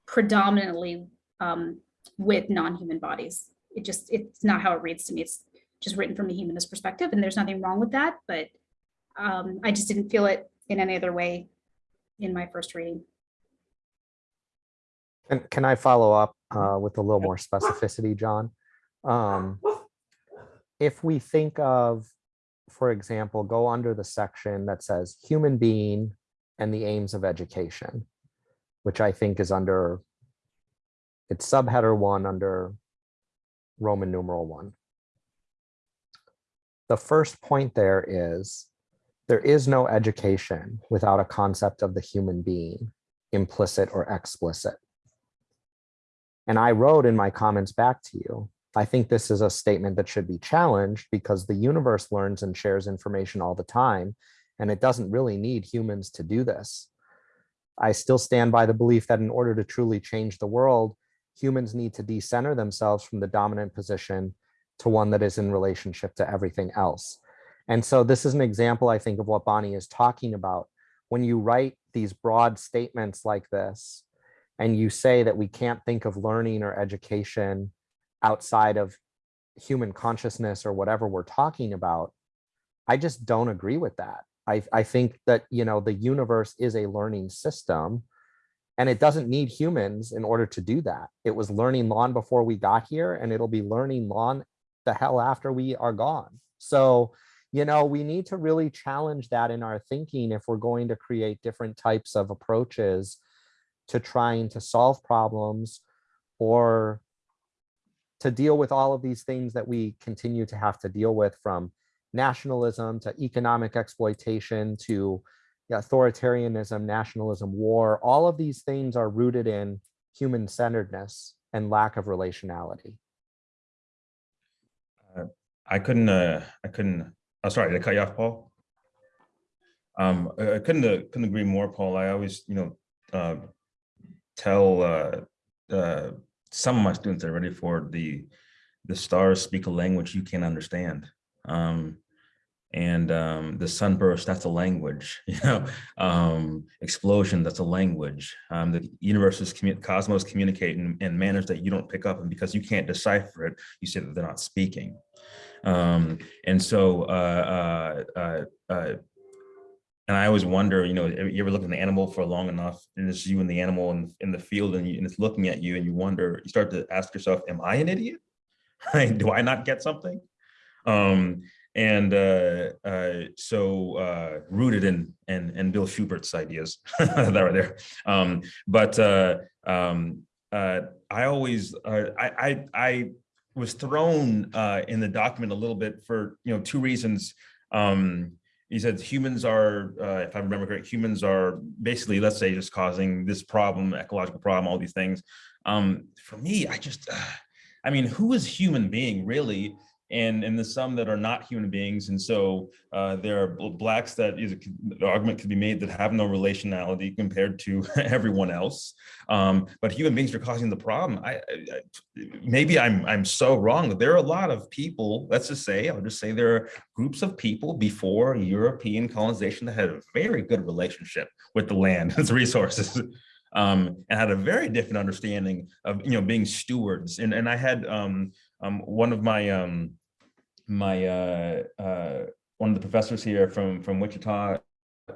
predominantly um, with non-human bodies, it just, it's not how it reads to me. It's just written from a humanist perspective and there's nothing wrong with that, but um, I just didn't feel it in any other way in my first reading. And can I follow up uh, with a little more specificity, John? Um, If we think of, for example, go under the section that says human being and the aims of education, which I think is under, it's subheader one under Roman numeral one. The first point there is, there is no education without a concept of the human being, implicit or explicit. And I wrote in my comments back to you, I think this is a statement that should be challenged because the universe learns and shares information all the time, and it doesn't really need humans to do this. I still stand by the belief that in order to truly change the world, humans need to decenter themselves from the dominant position to one that is in relationship to everything else. And so this is an example, I think, of what Boni is talking about. When you write these broad statements like this, and you say that we can't think of learning or education outside of human consciousness or whatever we're talking about, I just don't agree with that. I, I think that, you know, the universe is a learning system and it doesn't need humans in order to do that. It was learning long before we got here and it'll be learning long the hell after we are gone. So, you know, we need to really challenge that in our thinking if we're going to create different types of approaches to trying to solve problems or to deal with all of these things that we continue to have to deal with from nationalism to economic exploitation to authoritarianism, nationalism, war, all of these things are rooted in human centeredness and lack of relationality. I couldn't, uh, I couldn't, oh, sorry, did I cut you off, Paul? Um, I I couldn't, uh, couldn't agree more, Paul. I always, you know, uh, tell, uh, uh, some of my students are ready for the, the stars speak a language you can't understand. Um, and um, the sunburst, that's a language, you know, um, explosion, that's a language. Um, the universe is, cosmos communicate in, in manners that you don't pick up and because you can't decipher it, you say that they're not speaking. Um, and so, uh, uh, uh, uh, and I always wonder, you know, you ever look at an animal for long enough and it's you and the animal in, in the field and, you, and it's looking at you and you wonder, you start to ask yourself, am I an idiot? Do I not get something? Um, and uh, uh, so uh, rooted in and and Bill Schubert's ideas that right there. Um, but uh, um, uh, I always I, I I was thrown uh, in the document a little bit for you know two reasons. Um, he said humans are, uh, if I remember correct, humans are basically, let's say, just causing this problem, ecological problem, all these things. Um, for me, I just, uh, I mean, who is human being really? And, and there's some that are not human beings. And so uh, there are blacks that is the argument could be made that have no relationality compared to everyone else. Um, but human beings are causing the problem. I, I, maybe I'm, I'm so wrong. There are a lot of people, let's just say, I'll just say there are groups of people before European colonization that had a very good relationship with the land and its resources. Um, and had a very different understanding of, you know, being stewards. And, and I had um, um, one of my, um, my uh, uh, one of the professors here from from Wichita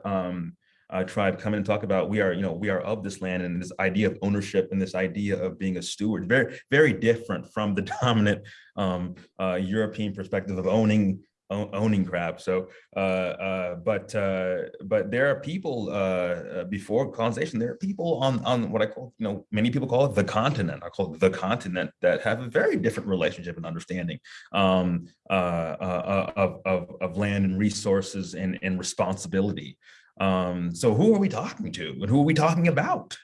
um, uh, tribe come in and talk about we are you know we are of this land and this idea of ownership and this idea of being a steward. Very very different from the dominant um, uh, European perspective of owning owning crap. So, uh, uh, but uh, but there are people uh, uh, before colonization. There are people on on what I call you know many people call it the continent. I call it the continent that have a very different relationship and understanding um, uh, of, of of land and resources and and responsibility. Um, so who are we talking to and who are we talking about?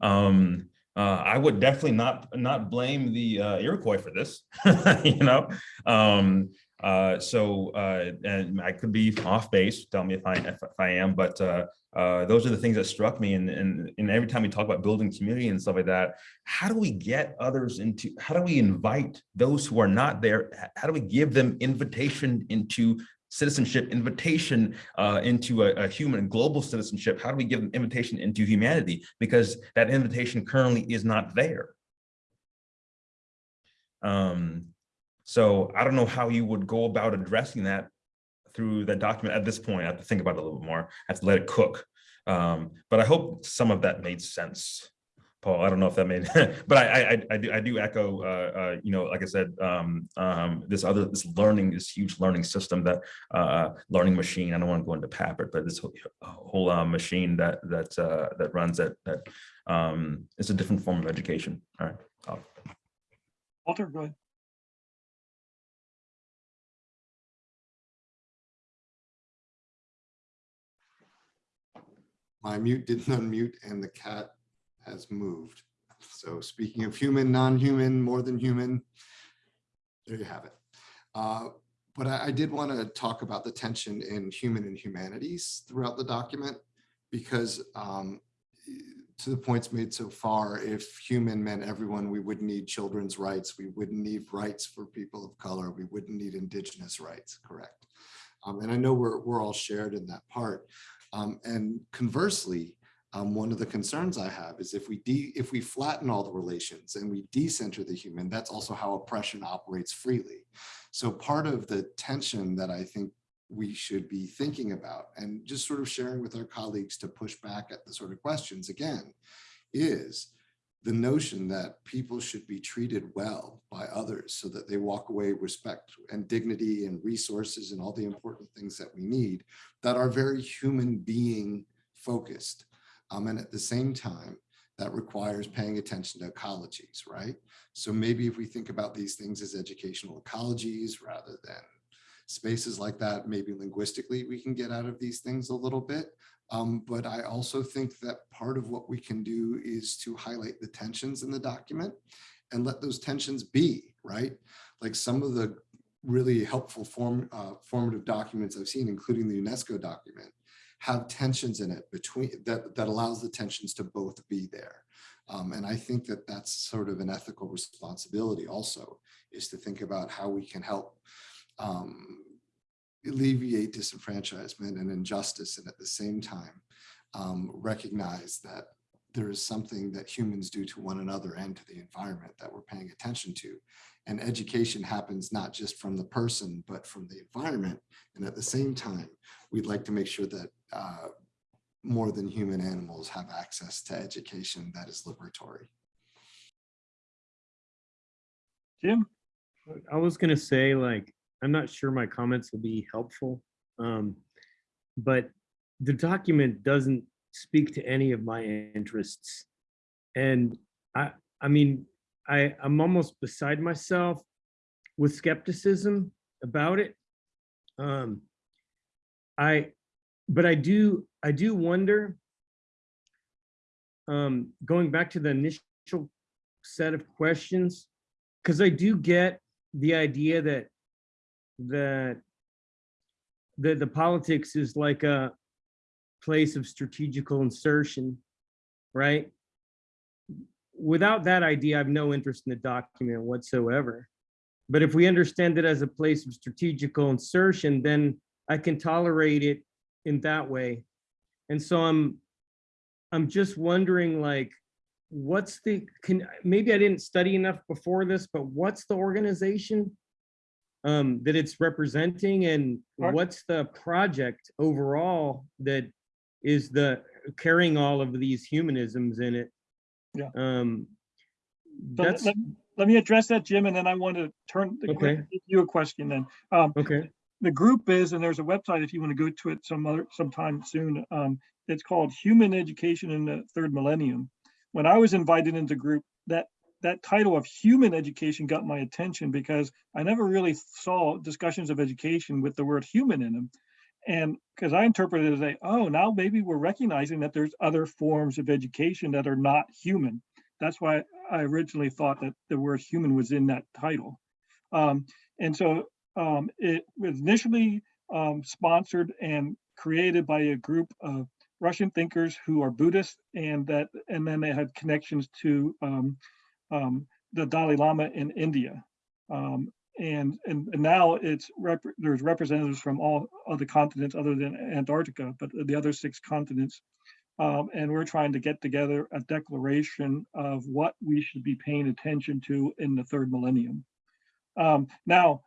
Um, uh, I would definitely not not blame the uh, Iroquois for this, you know. Um, uh, so, uh, and I could be off base, tell me if I, if, if I am, but uh, uh, those are the things that struck me. And, and, and every time we talk about building community and stuff like that, how do we get others into, how do we invite those who are not there? How do we give them invitation into citizenship, invitation uh, into a, a human global citizenship? How do we give them invitation into humanity? Because that invitation currently is not there. Um, So I don't know how you would go about addressing that through that document at this point. I have to think about it a little bit more. I have to let it cook. Um, but I hope some of that made sense. Paul, I don't know if that made, but I, I, I do, I do echo, uh, uh, you know, like I said, um, um, this other, this learning, this huge learning system that, uh, learning machine, I don't want to go into Papert, but this whole, whole, uh, machine that, that, uh, that runs that, that, um, is a different form of education. All right. Walter, go ahead. My mute didn't unmute and the cat has moved. So speaking of human, non-human, more than human, there you have it. Uh, But I, I did want to talk about the tension in human and humanities throughout the document because um, to the points made so far, if human meant everyone, we wouldn't need children's rights. We wouldn't need rights for people of color. We wouldn't need indigenous rights, correct? Um, And I know we're, we're all shared in that part. Um, and conversely, um, one of the concerns I have is if we if we flatten all the relations and we decenter the human, that's also how oppression operates freely. So part of the tension that I think we should be thinking about and just sort of sharing with our colleagues to push back at the sort of questions again is the notion that people should be treated well by others so that they walk away respect and dignity and resources and all the important things that we need that are very human being focused. Um, and at the same time, that requires paying attention to ecologies, right? So maybe if we think about these things as educational ecologies rather than spaces like that, maybe linguistically, we can get out of these things a little bit. Um, but I also think that part of what we can do is to highlight the tensions in the document and let those tensions be, right? Like some of the really helpful form, uh, formative documents I've seen, including the UNESCO document, have tensions in it between that, that allows the tensions to both be there. Um, and I think that that's sort of an ethical responsibility also is to think about how we can help um, alleviate disenfranchisement and injustice and at the same time um, recognize that there is something that humans do to one another and to the environment that we're paying attention to. And education happens not just from the person, but from the environment. And at the same time, we'd like to make sure that uh, more than human animals have access to education that is liberatory. Jim? I was gonna say, like, I'm not sure my comments will be helpful. Um, but the document doesn't speak to any of my interests. And I, I mean, I, I'm almost beside myself with skepticism about it. Um, I, but I do, I do wonder, um, going back to the initial set of questions, because I do get the idea that that the the politics is like a place of strategical insertion, right? Without that idea, I have no interest in the document whatsoever. But if we understand it as a place of strategical insertion, then I can tolerate it in that way. And so I'm I'm just wondering like what's the can maybe I didn't study enough before this, but what's the organization um, that it's representing and what's the project overall that is the carrying all of these humanisms in it? Yeah. Um, So let- that's let- Let me address that, Jim, and then I want to turn, the Okay. you a question then. Um, okay. the group is, and there's a website if you want to go to it some other, sometime soon. Um, it's called Human Education in the Third Millennium. When I was invited into group, that, that title of human education got my attention because I never really saw discussions of education with the word human in them. And because I interpreted it as a, oh, now maybe we're recognizing that there's other forms of education that are not human. That's why I originally thought that the word human was in that title. Um, and so um, it was initially um, sponsored and created by a group of Russian thinkers who are Buddhist, and that, and then they had connections to um, the Dalai Lama in India. Um, and, and and now it's rep- there's representatives from all other continents other than Antarctica, but the other six continents. Um, and we're trying to get together a declaration of what we should be paying attention to in the third millennium. Um, now,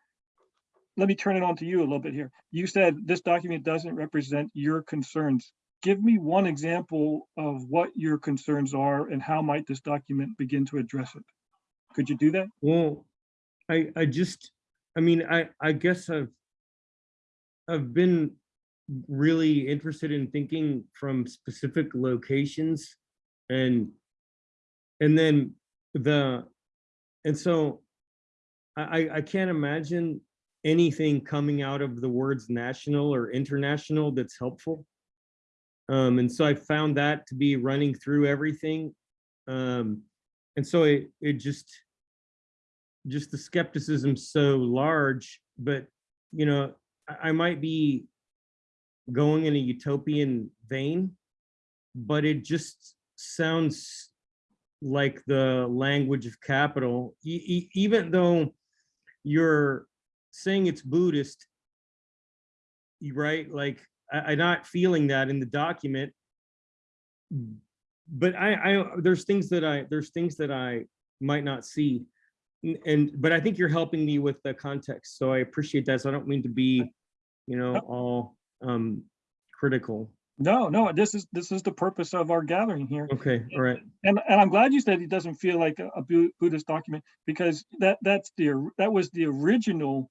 let me turn it on to you a little bit here. You said this document doesn't represent your concerns. Give me one example of what your concerns are and how might this document begin to address it? Could you do that? Well, I, I just, I mean, I, I guess I've, I've been really interested in thinking from specific locations and, and then the, and so I, I, I can't imagine anything coming out of the words national or international that's helpful. Um, and so I found that to be running through everything. Um, and so it, it just, just the skepticism so large, but you know, I, I might be going in a utopian vein, but it just sounds like the language of capital, E- e- even though you're saying it's Buddhist, you- right? Like, I, I'm not feeling that in the document. But I, I, there's things that I, there's things that I might not see. And, but I think you're helping me with the context, so I appreciate that. So I don't mean to be, you know, all um critical. No, no, this is, this is the purpose of our gathering here. Okay, all right. And, and I'm glad you said it doesn't feel like a a Buddhist document because that, that's the, that was the original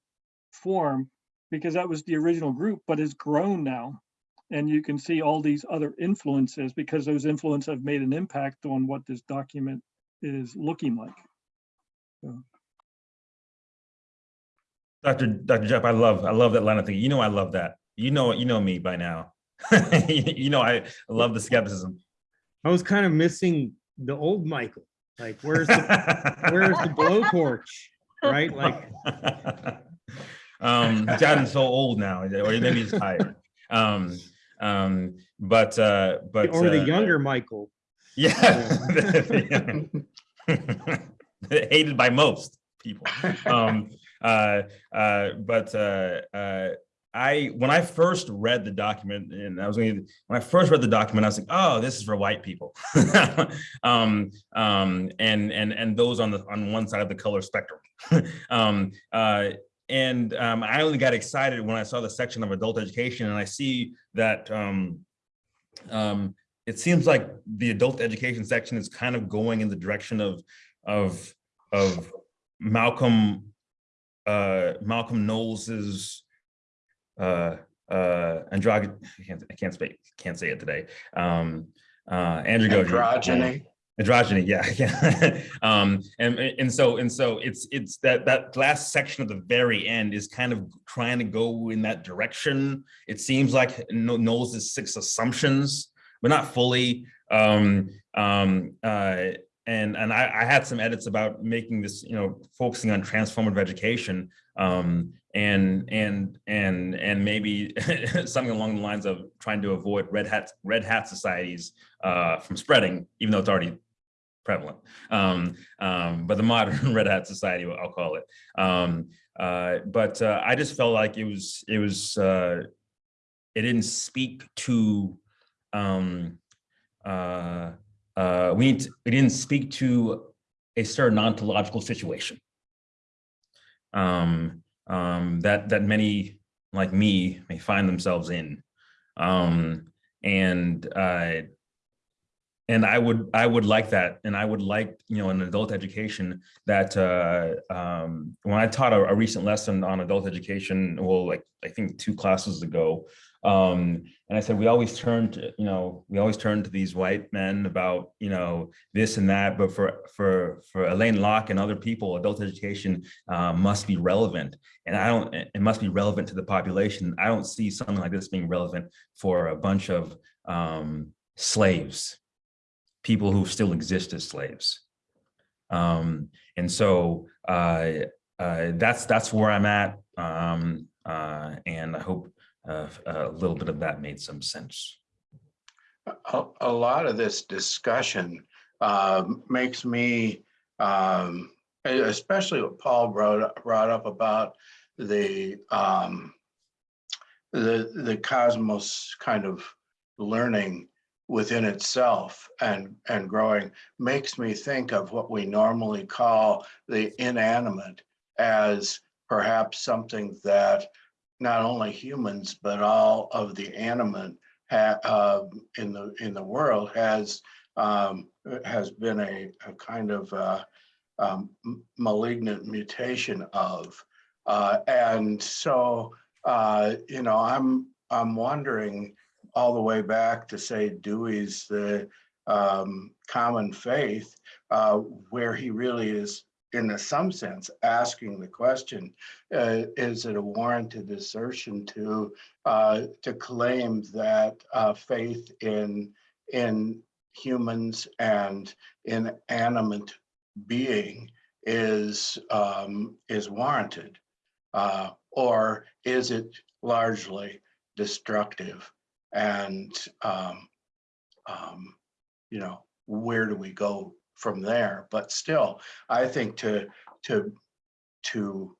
form because that was the original group, but it's grown now. And you can see all these other influences because those influences have made an impact on what this document is looking like. Dr. Dr. Jeff, I love, I love that line of thinking. You know, I love that. You know, you know me by now. You know, I love the skepticism. I was kind of missing the old Michael. Like, where's the, where's the blowtorch? Right? Like, um, he's so old now, or maybe he's tired. Um, um, but uh, but or the uh, younger Michael. yeah, hated by most people. Um, uh, uh, but uh, uh, I when I first read the document, and I was going when I first read the document, I was like, oh, this is for white people. um, um, and and and those on the on one side of the color spectrum. um, uh, and um, I only got excited when I saw the section of adult education, and I see that um, um, it seems like the adult education section is kind of going in the direction of of of Malcolm uh, Malcolm Knowles's uh, uh, androgyn. I can't I can't speak can't say it today. Um, uh, androgyny. Androgyny. Androgyny, yeah, yeah. um, and and so and so it's it's that that last section of the very end is kind of trying to go in that direction. It seems like Kno- Knowles' six assumptions, but not fully. Um, um, uh, and and I, I had some edits about making this, you know, focusing on transformative education, um, and and and and maybe something along the lines of trying to avoid red hat red hat societies uh, from spreading, even though it's already prevalent. Um, um, but the modern red hat society, I'll call it. Um, uh, but uh, I just felt like it was it was uh, it didn't speak to um, uh, uh, we it didn't speak to a certain ontological situation um, um, that that many like me may find themselves in, and uh, and I would I would like that, and I would like you know an adult education that uh, um, when I taught a, a recent lesson on adult education, well, like I think two classes ago, um, and I said we always turn to you know we always turn to these white men about you know this and that, but for for for Alain Locke and other people, adult education uh, must be relevant, and I don't it must be relevant to the population. I don't see something like this being relevant for a bunch of um, slaves people who still exist as slaves. Um, and so uh, uh, that's that's where I'm at. Um, uh, and I hope uh, a little bit of that made some sense. A, a lot of this discussion um, makes me, um, especially what Paul brought, brought up about the, um, the, the cosmos kind of learning within itself and, and growing, makes me think of what we normally call the inanimate as perhaps something that not only humans, but all of the animate uh, in the, in the world has, um, has been a, a kind of, uh, um, malignant mutation of. Uh, and so, uh, you know, I'm, I'm wondering all the way back to say Dewey's the, um, common faith, uh, where he really is, in some sense, asking the question, uh, is it a warranted assertion to uh, to claim that uh, faith in in humans and in animate being is um, is warranted, uh, or is it largely destructive? And um, um, you know, where do we go from there? But still, I think to to to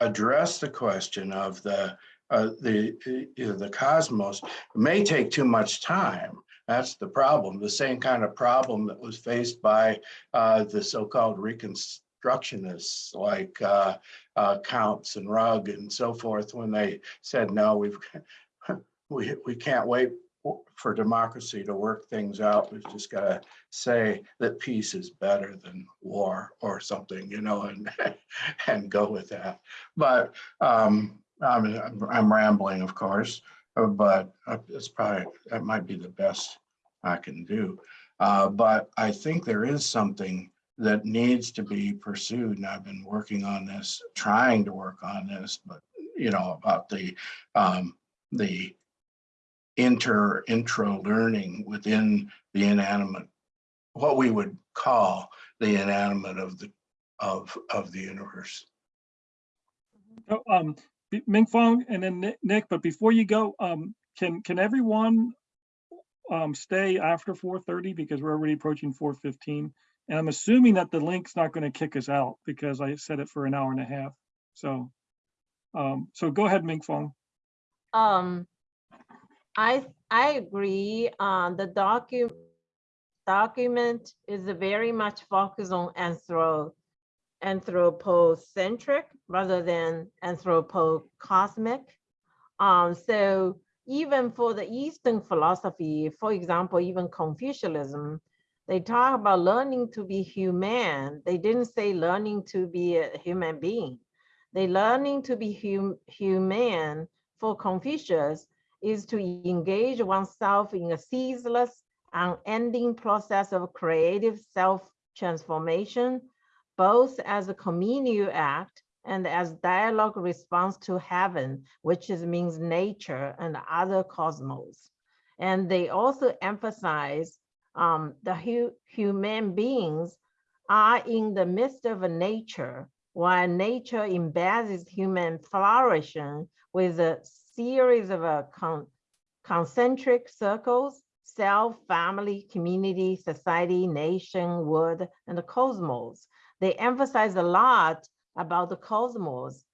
address the question of the uh, the uh, the cosmos may take too much time. That's the problem. The same kind of problem that was faced by uh, the so-called reconstructionists like uh, uh, Counts and Rugg and so forth when they said, no, we've we, we can't wait for democracy to work things out. We've just got to say that peace is better than war or something, you know, and and go with that. But um, I'm, I'm rambling, of course, uh, but uh, it's probably that might be the best I can do. Uh, but I think there is something that needs to be pursued, and I've been working on this, trying to work on this, but you know about the um, the inter intro learning within the inanimate, what we would call the inanimate of the of of the universe. So, um, B- Ming Fang and then Nick- Nick, but before you go, um, can, can everyone um, stay after four thirty because we're already approaching four fifteen? And I'm assuming that the link's not going to kick us out because I set it for an hour and a half. So, um, so go ahead, Ming Fang. Um, I, I agree, uh, the docu, document is very much focused on anthro, anthropocentric rather than anthropocosmic. Um, so even for the Eastern philosophy, for example, even Confucianism, they talk about learning to be human. They didn't say learning to be a human being. They learning to be hum, human for Confucius is to engage oneself in a ceaseless, unending process of creative self-transformation, both as a communal act and as dialogue response to heaven, which is, means nature and other cosmos. And they also emphasize um, the hu human beings are in the midst of nature, while nature embeds human flourishing with a series of uh, con concentric circles, self, family, community, society, nation, world, and the cosmos. They emphasize a lot about the cosmos,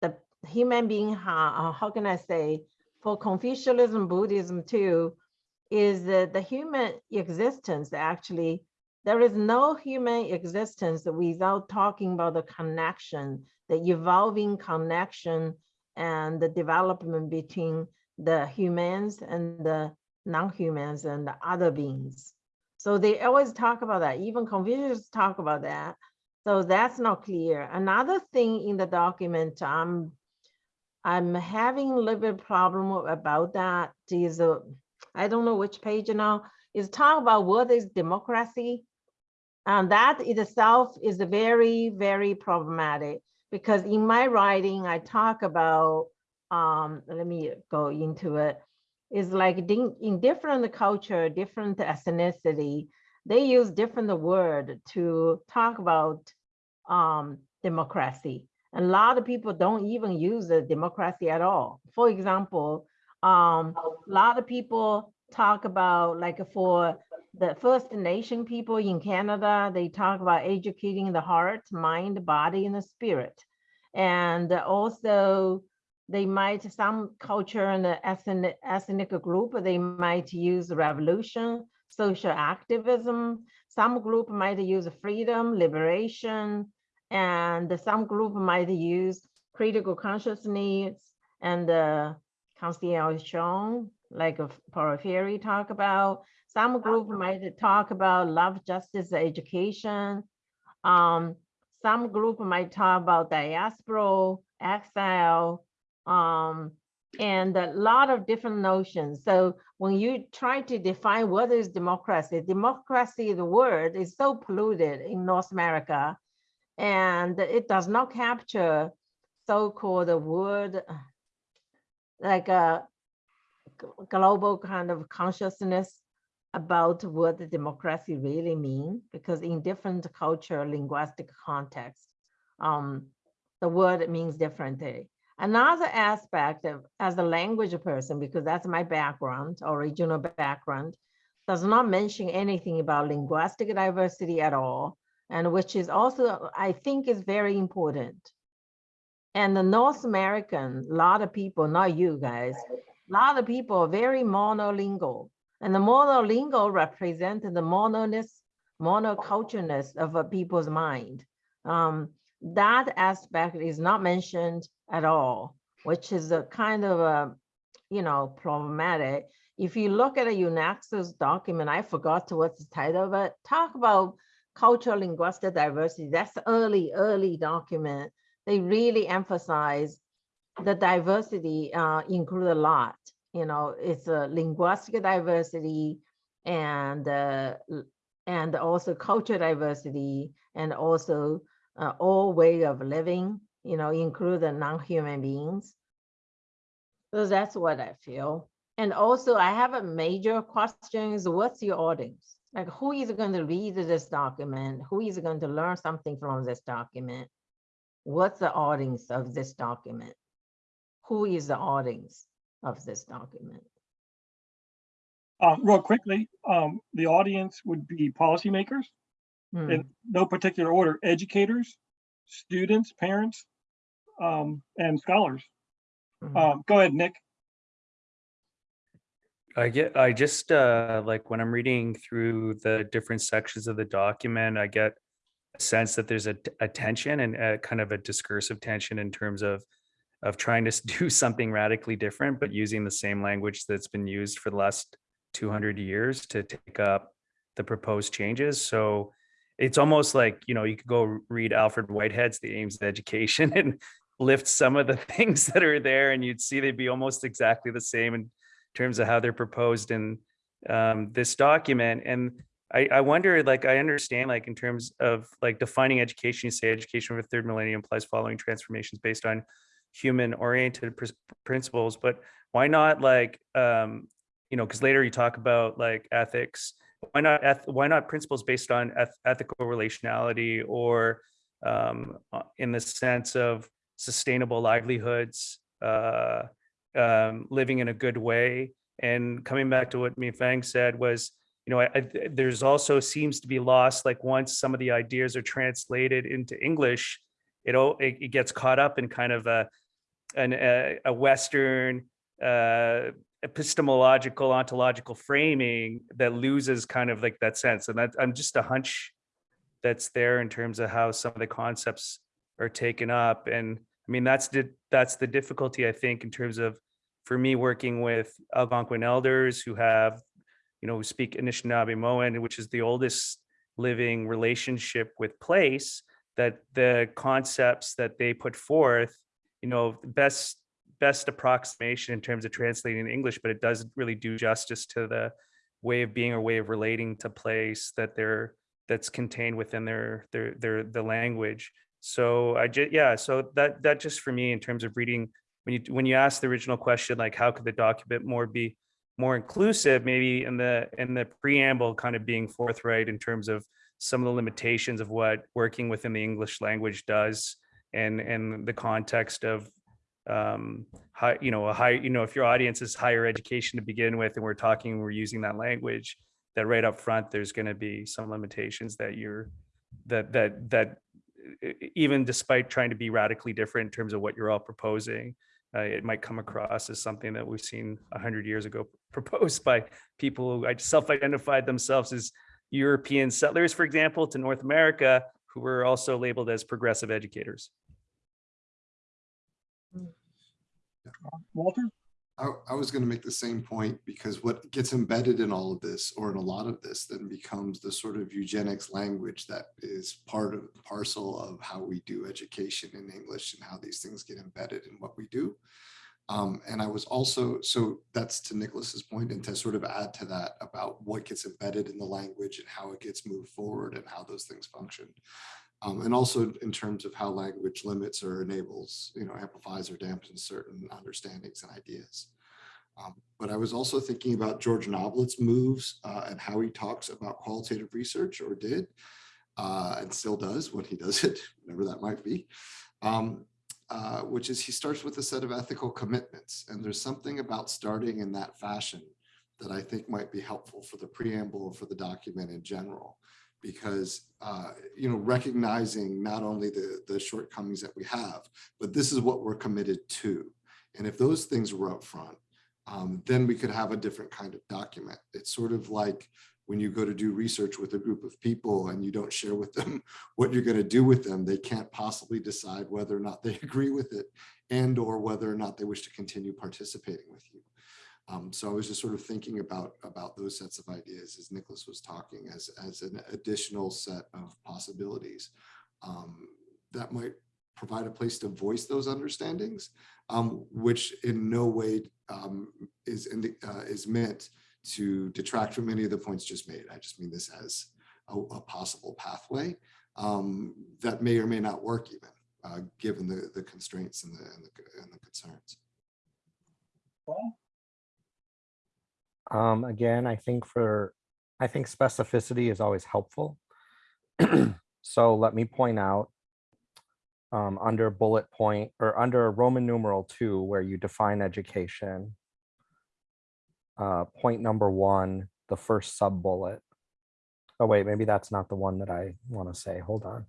the human being, how, how can I say, for Confucianism, Buddhism too, is that the human existence actually, there is no human existence without talking about the connection, the evolving connection and the development between the humans and the non-humans and the other beings. So they always talk about that. Even Confucius talk about that. So that's not clear. Another thing in the document, I'm I'm having a little bit problem about that is uh, I don't know which page now is talk about what is democracy. And that itself is very, very problematic because in my writing, I talk about, um, let me go into it. It's like in, different culture, different ethnicity, they use different word to talk about um, democracy. And a lot of people don't even use the democracy at all. For example, um, a lot of people talk about like for the First Nation people in Canada, they talk about educating the heart, mind, body, and the spirit. And also they might, some culture and ethnic, ethnic group, they might use revolution, social activism. Some group might use freedom, liberation, And some group might use critical consciousness and uh, conciliation, like uh, a Paulo Freire talk about. Some group might talk about love, justice, education. Um, some group might talk about diaspora, exile, um, and a lot of different notions. So when you try to define what is democracy, democracy, the word is so polluted in North America, and it does not capture so-called word like a global kind of consciousness about what the democracy really mean, because in different culture, linguistic context, um, the word means differently. Another aspect of, as a language person, because that's my background, original background, does not mention anything about linguistic diversity at all, and which is also, I think is very important. And the North American, a lot of people, not you guys, a lot of people are very monolingual. And the monolingual represent the mononess, monocultureness of a people's mind. Um, that aspect is not mentioned at all, which is a kind of a, you know, problematic. If you look at a UNESCO document, I forgot to what's the title it, talk about cultural linguistic diversity. That's early, early document. They really emphasize the diversity uh, include a lot. You know, it's a linguistic diversity and uh, and also cultural diversity and also uh, all way of living. You know, include the non-human beings. So that's what I feel. And also, I have a major question: is what's your audience? Like, who is going to read this document? Who is going to learn something from this document? What's the audience of this document? Who is the audience of this document? Um, real quickly, um, the audience would be policymakers Hmm, in no particular order, educators, students, parents, um, and scholars. mhm. Um, go ahead, Nick. I get, I just, uh, like, when I'm reading through the different sections of the document, I get a sense that there's a tension and a kind of a discursive tension in terms of, of trying to do something radically different, but using the same language that's been used for the last 200 years to take up the proposed changes. So it's almost like, you know, you could go read Alfred Whitehead's The Aims of Education and lift some of the things that are there and you'd see they'd be almost exactly the same in terms of how they're proposed in um, this document. And I, I wonder, like, I understand, like, in terms of like defining education, you say education the third millennium implies following transformations based on human oriented principles, but why not like, um, you know, because later you talk about like ethics, why not, eth- why not principles based on eth- ethical relationality or um, uh, in the sense of sustainable livelihoods, uh, um, living in a good way. And coming back to what Ming Fang said was, you know, I, I, there's also seems to be lost, like once some of the ideas are translated into English, it, it, it gets caught up in kind of a, an, a, a Western uh, epistemological, ontological framing that loses kind of like that sense. And that I'm just a hunch that's there in terms of how some of the concepts are taken up. And I mean, that's the, that's the difficulty, I think, in terms of, for me, working with Algonquin elders who have, you know, who speak Anishinaabemowin, which is the oldest living relationship with place, that the concepts that they put forth, you know, best best approximation in terms of translating in English, but it doesn't really do justice to the way of being or way of relating to place that they're that's contained within their their their the language. So I just yeah, so that that just for me in terms of reading when you when you ask the original question like how could the document more be more inclusive maybe in the in the preamble kind of being forthright in terms of some of the limitations of what working within the English language does and and the context of um high you know a high you know if your audience is higher education to begin with and we're talking we're using that language that right up front there's going to be some limitations that you're that that that even despite trying to be radically different in terms of what you're all proposing uh, it might come across as something that we've seen 100 years ago proposed by people who self-identified themselves as European settlers, for example, to North America, who were also labeled as progressive educators. Walter? I, I was going to make the same point because what gets embedded in all of this or in a lot of this then becomes the sort of eugenics language that is part of parcel of how we do education in English and how these things get embedded in what we do. Um, and I was also, so that's to Nicholas's point and to sort of add to that about what gets embedded in the language and how it gets moved forward and how those things function. Um, and also in terms of how language limits or enables, you know, amplifies or dampens certain understandings and ideas. Um, but I was also thinking about George Noblit's moves uh, and how he talks about qualitative research or did uh, and still does when he does it, whatever that might be. Um, uh, which is he starts with a set of ethical commitments. And there's something about starting in that fashion that I think might be helpful for the preamble for the document in general because uh, you know recognizing not only the the shortcomings that we have, but this is what we're committed to. And if those things were up front, um, then we could have a different kind of document. It's sort of like when you go to do research with a group of people and you don't share with them what you're going to do with them, they can't possibly decide whether or not they agree with it and or whether or not they wish to continue participating with you. Um, so I was just sort of thinking about about those sets of ideas as Nicholas was talking as, as an additional set of possibilities um, that might provide a place to voice those understandings, um, which in no way um, is, in the, uh, is meant to detract from any of the points just made. I just mean this as a, a possible pathway um, that may or may not work even, uh, given the, the constraints and the, and the, and the concerns. Paul? Um, again, I think for, I think specificity is always helpful. So let me point out um, under bullet point or under Roman numeral two, where you define education. Uh, point number one, the first sub bullet. Oh, wait, maybe that's not the one that I want to say. Hold on.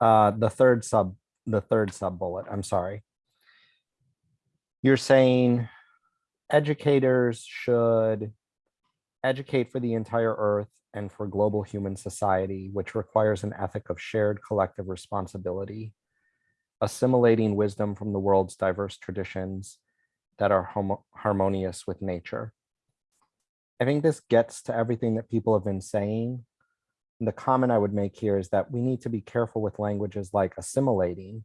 Uh, the third sub, the third sub bullet, I'm sorry. You're saying educators should educate for the entire earth and for global human society, which requires an ethic of shared collective responsibility, assimilating wisdom from the world's diverse traditions that are harmonious with nature. I think this gets to everything that people have been saying. The comment I would make here is that we need to be careful with languages like assimilating.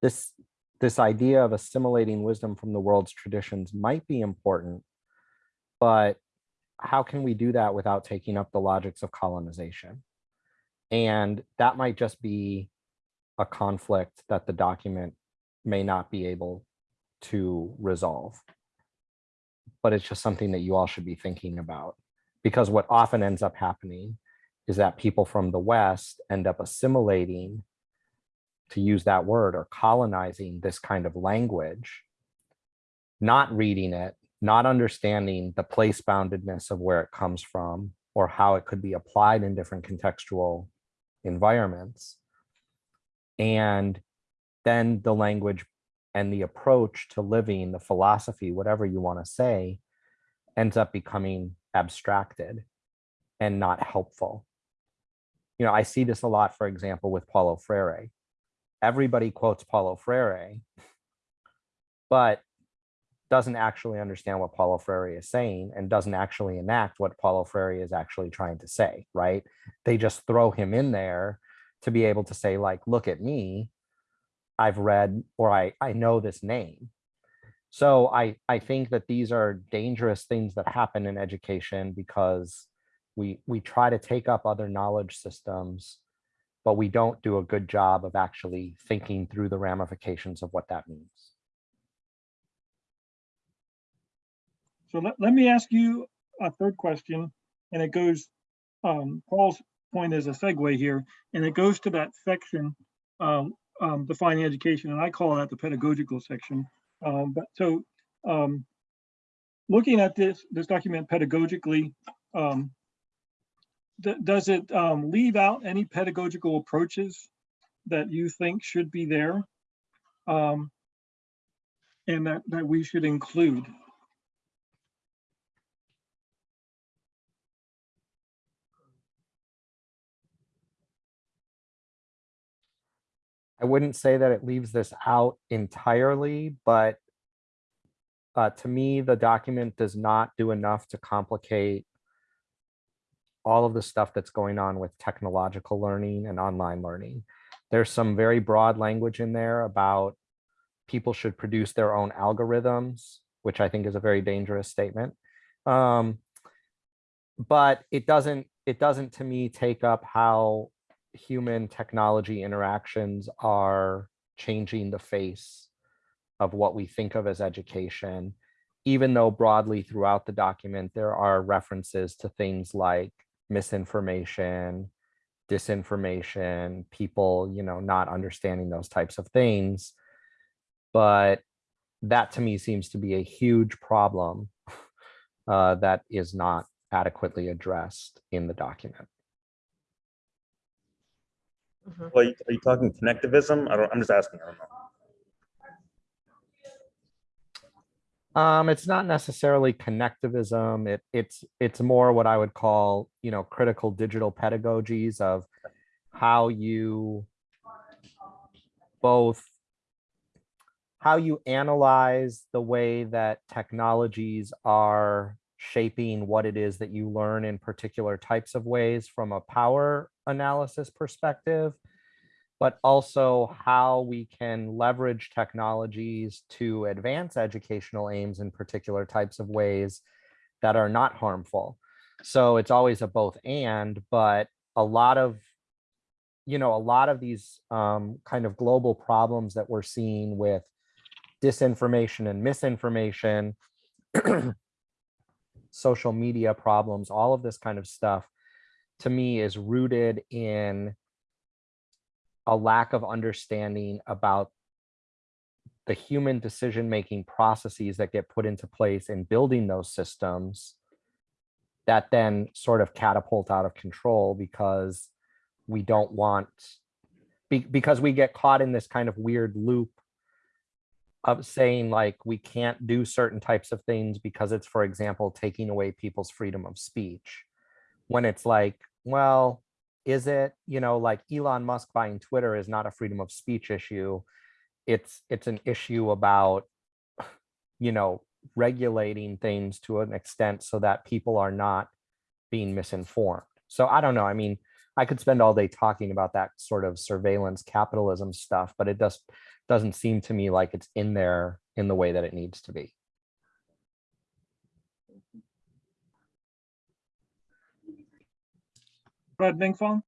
This, this idea of assimilating wisdom from the world's traditions might be important, but how can we do that without taking up the logics of colonization? And that might just be a conflict that the document may not be able to resolve. But it's just something that you all should be thinking about. Because what often ends up happening is that people from the West end up assimilating, to use that word, or colonizing this kind of language, not reading it, not understanding the place boundedness of where it comes from or how it could be applied in different contextual environments. And then the language and the approach to living, the philosophy, whatever you want to say, ends up becoming abstracted and not helpful. You know, I see this a lot, for example, with Paulo Freire. Everybody quotes Paulo Freire, but doesn't actually understand what Paulo Freire is saying and doesn't actually enact what Paulo Freire is actually trying to say, right? They just throw him in there to be able to say like, look at me, I've read or I, I know this name. So I, I think that these are dangerous things that happen in education because we, we try to take up other knowledge systems, but we don't do a good job of actually thinking through the ramifications of what that means. So let, let me ask you a third question, and it goes, um, Paul's point is a segue here, and it goes to that section, um, um, defining education, and I call that the pedagogical section. Um, but so, um, looking at this, this document pedagogically, um, does it um, leave out any pedagogical approaches that you think should be there um, and that, that we should include? I wouldn't say that it leaves this out entirely, but uh, to me, the document does not do enough to complicate all of the stuff that's going on with technological learning and online learning. There's some very broad language in there about people should produce their own algorithms, which I think is a very dangerous statement. Um, but it doesn't, it doesn't to me take up how human technology interactions are changing the face of what we think of as education, even though broadly throughout the document, there are references to things like misinformation, disinformation, people, you know, not understanding those types of things. But that to me seems to be a huge problem uh, that is not adequately addressed in the document. Mhm. Well, are you- are you talking connectivism? I don't, I'm just asking. I don't know. Um, it's not necessarily connectivism. It it's it's more what I would call, you know, critical digital pedagogies of how you both how you analyze the way that technologies are shaping what it is that you learn in particular types of ways from a power analysis perspective, but also how we can leverage technologies to advance educational aims in particular types of ways that are not harmful. So it's always a both and, but a lot of, you know, a lot of these um, kind of global problems that we're seeing with disinformation and misinformation, social media problems, all of this kind of stuff, to me is rooted in a lack of understanding about the human decision-making processes that get put into place in building those systems that then sort of catapult out of control because we don't want, be, because we get caught in this kind of weird loop of saying like we can't do certain types of things because it's, for example, taking away people's freedom of speech. When it's like, well, is it, you know, like Elon Musk buying Twitter is not a freedom of speech issue. It's it's an issue about, you know, regulating things to an extent so that people are not being misinformed. So I don't know. I mean, I could spend all day talking about that sort of surveillance capitalism stuff, but it just doesn't seem to me like it's in there in the way that it needs to be. Go ahead,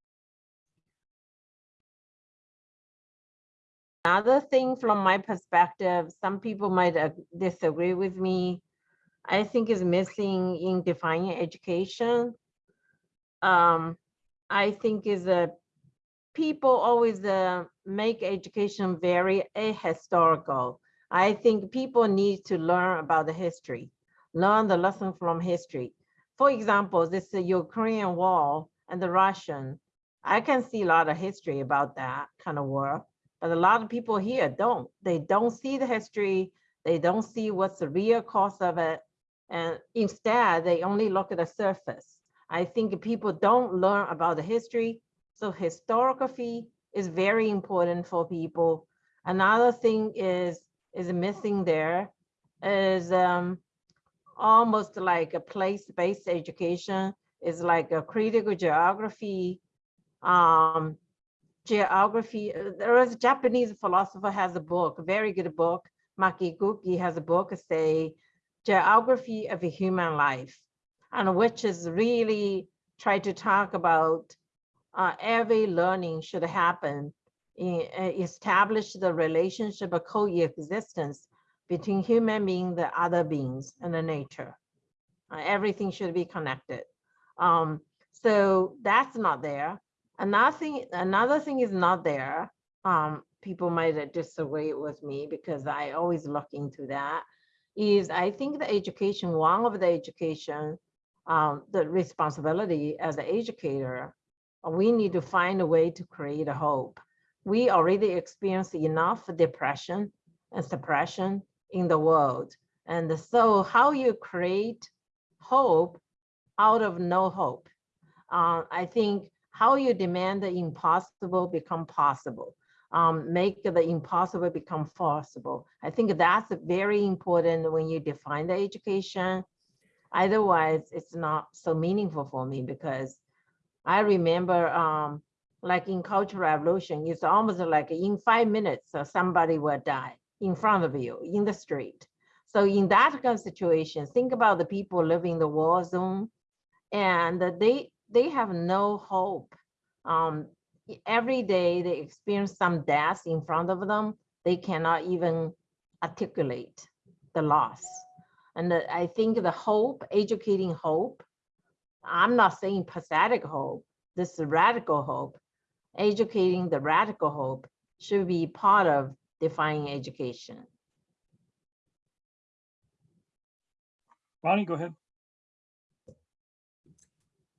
Another thing from my perspective, some people might disagree with me. I think is missing in defining education. Um, I think is a people always uh, make education very ahistorical. I think people need to learn about the history, learn the lesson from history. For example, this uh, Ukrainian war and the Russian, I can see a lot of history about that kind of war, but a lot of people here don't. They don't see the history. They don't see what's the real cause of it. And instead, they only look at the surface. I think people don't learn about the history. So historiography is very important for people. Another thing is, is missing there is um, almost like a place-based education is like a critical geography, um, geography. There is a Japanese philosopher has a book, a very good book. Maki Makiguchi has a book say geography of human life, and which is really try to talk about uh, every learning should happen in, uh, establish the relationship of coexistence between human being, the other beings, and the nature. Uh, everything should be connected. Um, so that's not there. Another thing, another thing is not there. Um, people might disagree with me because I always look into that. Is I think the education, one of the education, um, the responsibility as an educator, we need to find a way to create a hope. We already experience enough depression and suppression in the world. And so how you create hope out of no hope. Uh, I think how you demand the impossible become possible. um, make the impossible become possible. I think that's very important when you define the education. Otherwise, it's not so meaningful for me because I remember, um, like in Cultural Revolution, it's almost like in five minutes, uh, somebody will die in front of you in the street. So in that kind of situation, think about the people living in the war zone and they, they have no hope. Um, every day they experience some death in front of them. They cannot even articulate the loss. And the- I think the hope, educating hope, I'm not saying pathetic hope, this is radical hope. Educating the radical hope should be part of defining education. Boni, go ahead.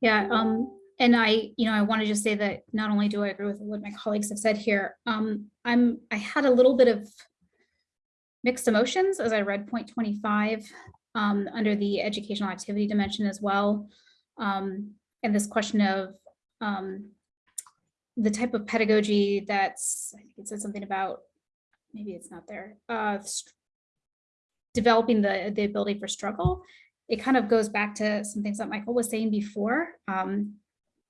Yeah, um, and I, you know, I want to just say that not only do I agree with what my colleagues have said here, um, I'm, I had a little bit of mixed emotions as I read point twenty-five, um, under the educational activity dimension as well. Um, and this question of, um, the type of pedagogy that's, I think it said something about, maybe it's not there, uh, developing the, the ability for struggle it kind of goes back to some things that Michael was saying before. Um,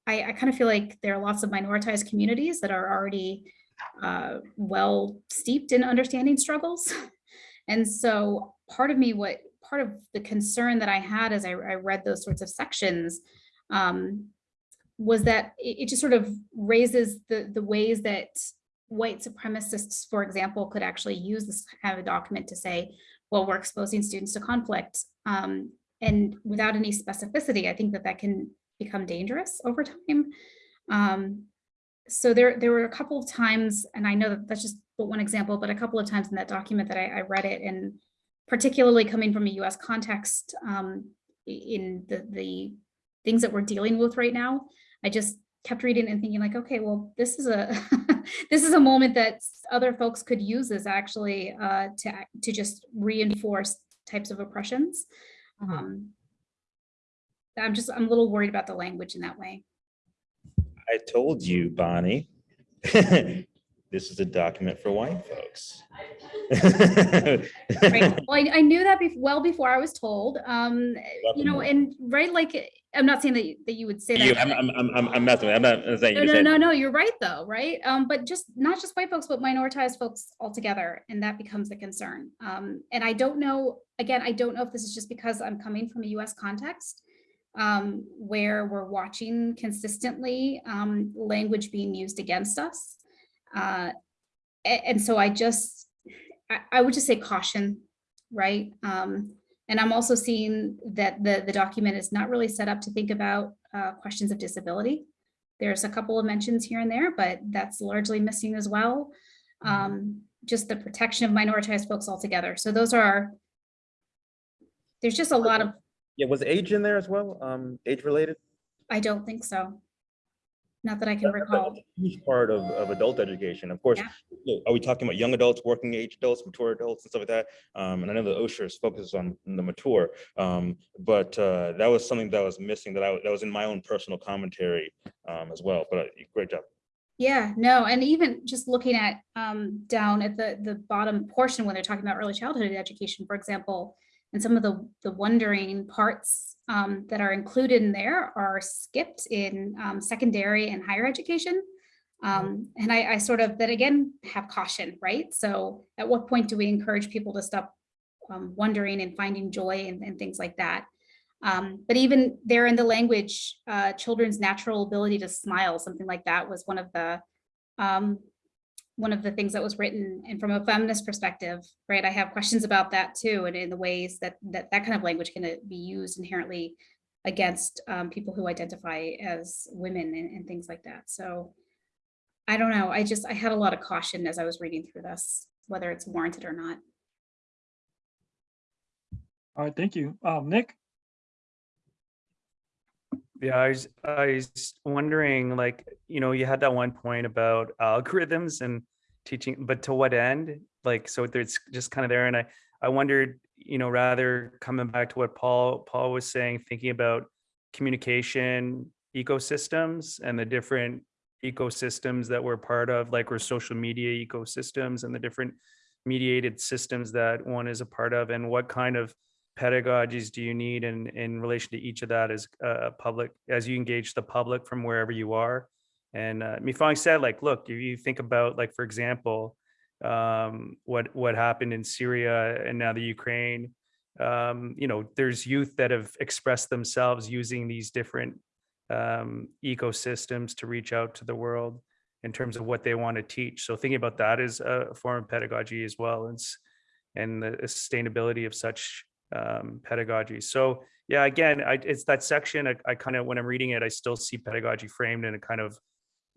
I, I kind of feel like there are lots of minoritized communities that are already uh, well steeped in understanding struggles. And so part of me, what part of the concern that I had as I, I read those sorts of sections um, was that it, it just sort of raises the, the ways that white supremacists, for example, could actually use this kind of document to say, well, we're exposing students to conflict. Um, and without any specificity, I think that that can become dangerous over time. Um, so there, there were a couple of times, and I know that that's just one example, but a couple of times in that document that I, I read it, and particularly coming from a U.S. context um, in the the things that we're dealing with right now, I just kept reading and thinking like, okay, well, this is a this is a moment that other folks could use as actually uh, to to just reinforce types of oppressions. Um, I'm just, I'm a little worried about the language in that way. I told you, Boni. This is a document for white folks. Right, well, I, I knew that bef- well before I was told, um, you know, and right, like, I'm not saying that, you- that you would say that. I'm, I'm, I'm, I'm, I'm messing with, I'm not saying No, you no, said. no, no, you're right, though, right? Um, but just, not just white folks, but minoritized folks altogether, and that becomes the concern. Um, and I don't know, again, I don't know if this is just because I'm coming from a US context, um, where we're watching consistently, um, language being used against us. Uh, a- and so I just, I, I would just say caution, right? Um, and I'm also seeing that the, the document is not really set up to think about, uh, questions of disability. There's a couple of mentions here and there, but that's largely missing as well. Um, just the protection of minoritized folks altogether. So those are, there's just a lot of, Yeah, was age in there as well? Um, age related? I don't think so. Not that I can recall. Huge part of, of adult education, of course. Yeah. Are we talking about young adults, working age adults, mature adults and stuff like that? Um, and I know the OSHA's focuses on the mature. Um, but, uh, that was something that was missing that I, that was in my own personal commentary, um, as well, but uh, great job. Yeah, no, and even just looking at um down at the the bottom portion when they're talking about early childhood education, for example, and some of the the wondering parts um that are included in there are skipped in um secondary and higher education. Um, and I I sort of that again have caution, right? So at what point do we encourage people to stop um wondering and finding joy and and things like that? Um, but even there in the language, uh, children's natural ability to smile, something like that was one of the um, one of the things that was written. And from a feminist perspective, right, I have questions about that too, and in the ways that that that kind of language can uh, be used inherently against um, people who identify as women and, and things like that. So I don't know. I just I had a lot of caution as I was reading through this, whether it's warranted or not. All right, thank you. Um, Nick? Yeah, I was, I was wondering, like, you know, you had that one point about algorithms and teaching, but to what end? Like, so it's just kind of there, and I, I wondered, you know, rather coming back to what Paul, Paul was saying, thinking about communication ecosystems and the different ecosystems that we're part of, like we're social media ecosystems and the different mediated systems that one is a part of and what kind of pedagogies do you need in, in relation to each of that as a public, as you engage the public from wherever you are. And uh, Ming Fang said, like, look, if you think about, like, for example, um, what what happened in Syria and now the Ukraine, um, you know, there's youth that have expressed themselves using these different um, ecosystems to reach out to the world in terms of what they want to teach. So thinking about that is a form of pedagogy as well, and and the sustainability of such um, pedagogy. So yeah, again, I, it's that section. I, I kind of when I'm reading it, I still see pedagogy framed in a kind of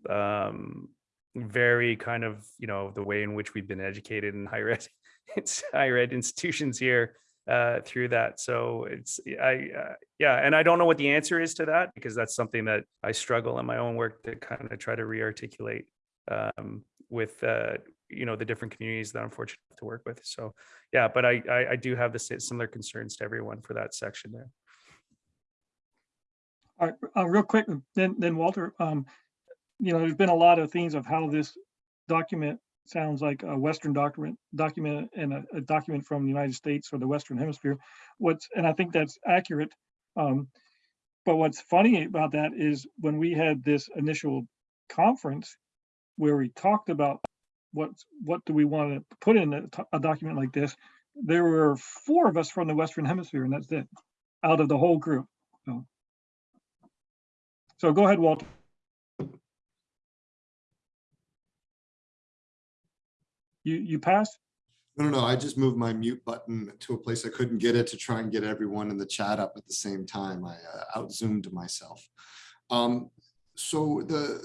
um, very kind of you know the way in which we've been educated in higher ed, it's higher ed institutions here uh, through that. So it's I uh, yeah, and I don't know what the answer is to that because that's something that I struggle in my own work to kind of try to re-articulate um, with uh, you know the different communities that I'm fortunate to work with. So yeah, but I I, I do have the si- similar concerns to everyone for that section there. All right, uh, real quick, then, then Walter, um, you know, there's been a lot of themes of how this document sounds like a Western document, document and a, a document from the United States or the Western Hemisphere. What's, and I think that's accurate. Um, but what's funny about that is when we had this initial conference where we talked about what, what do we want to put in a document like this, there were four of us from the Western Hemisphere and that's it, out of the whole group. So. So go ahead, Walter. You, you passed? No, no, no, I just moved my mute button to a place I couldn't get it to try and get everyone in the chat up at the same time. I uh, out zoomed myself. Um, so the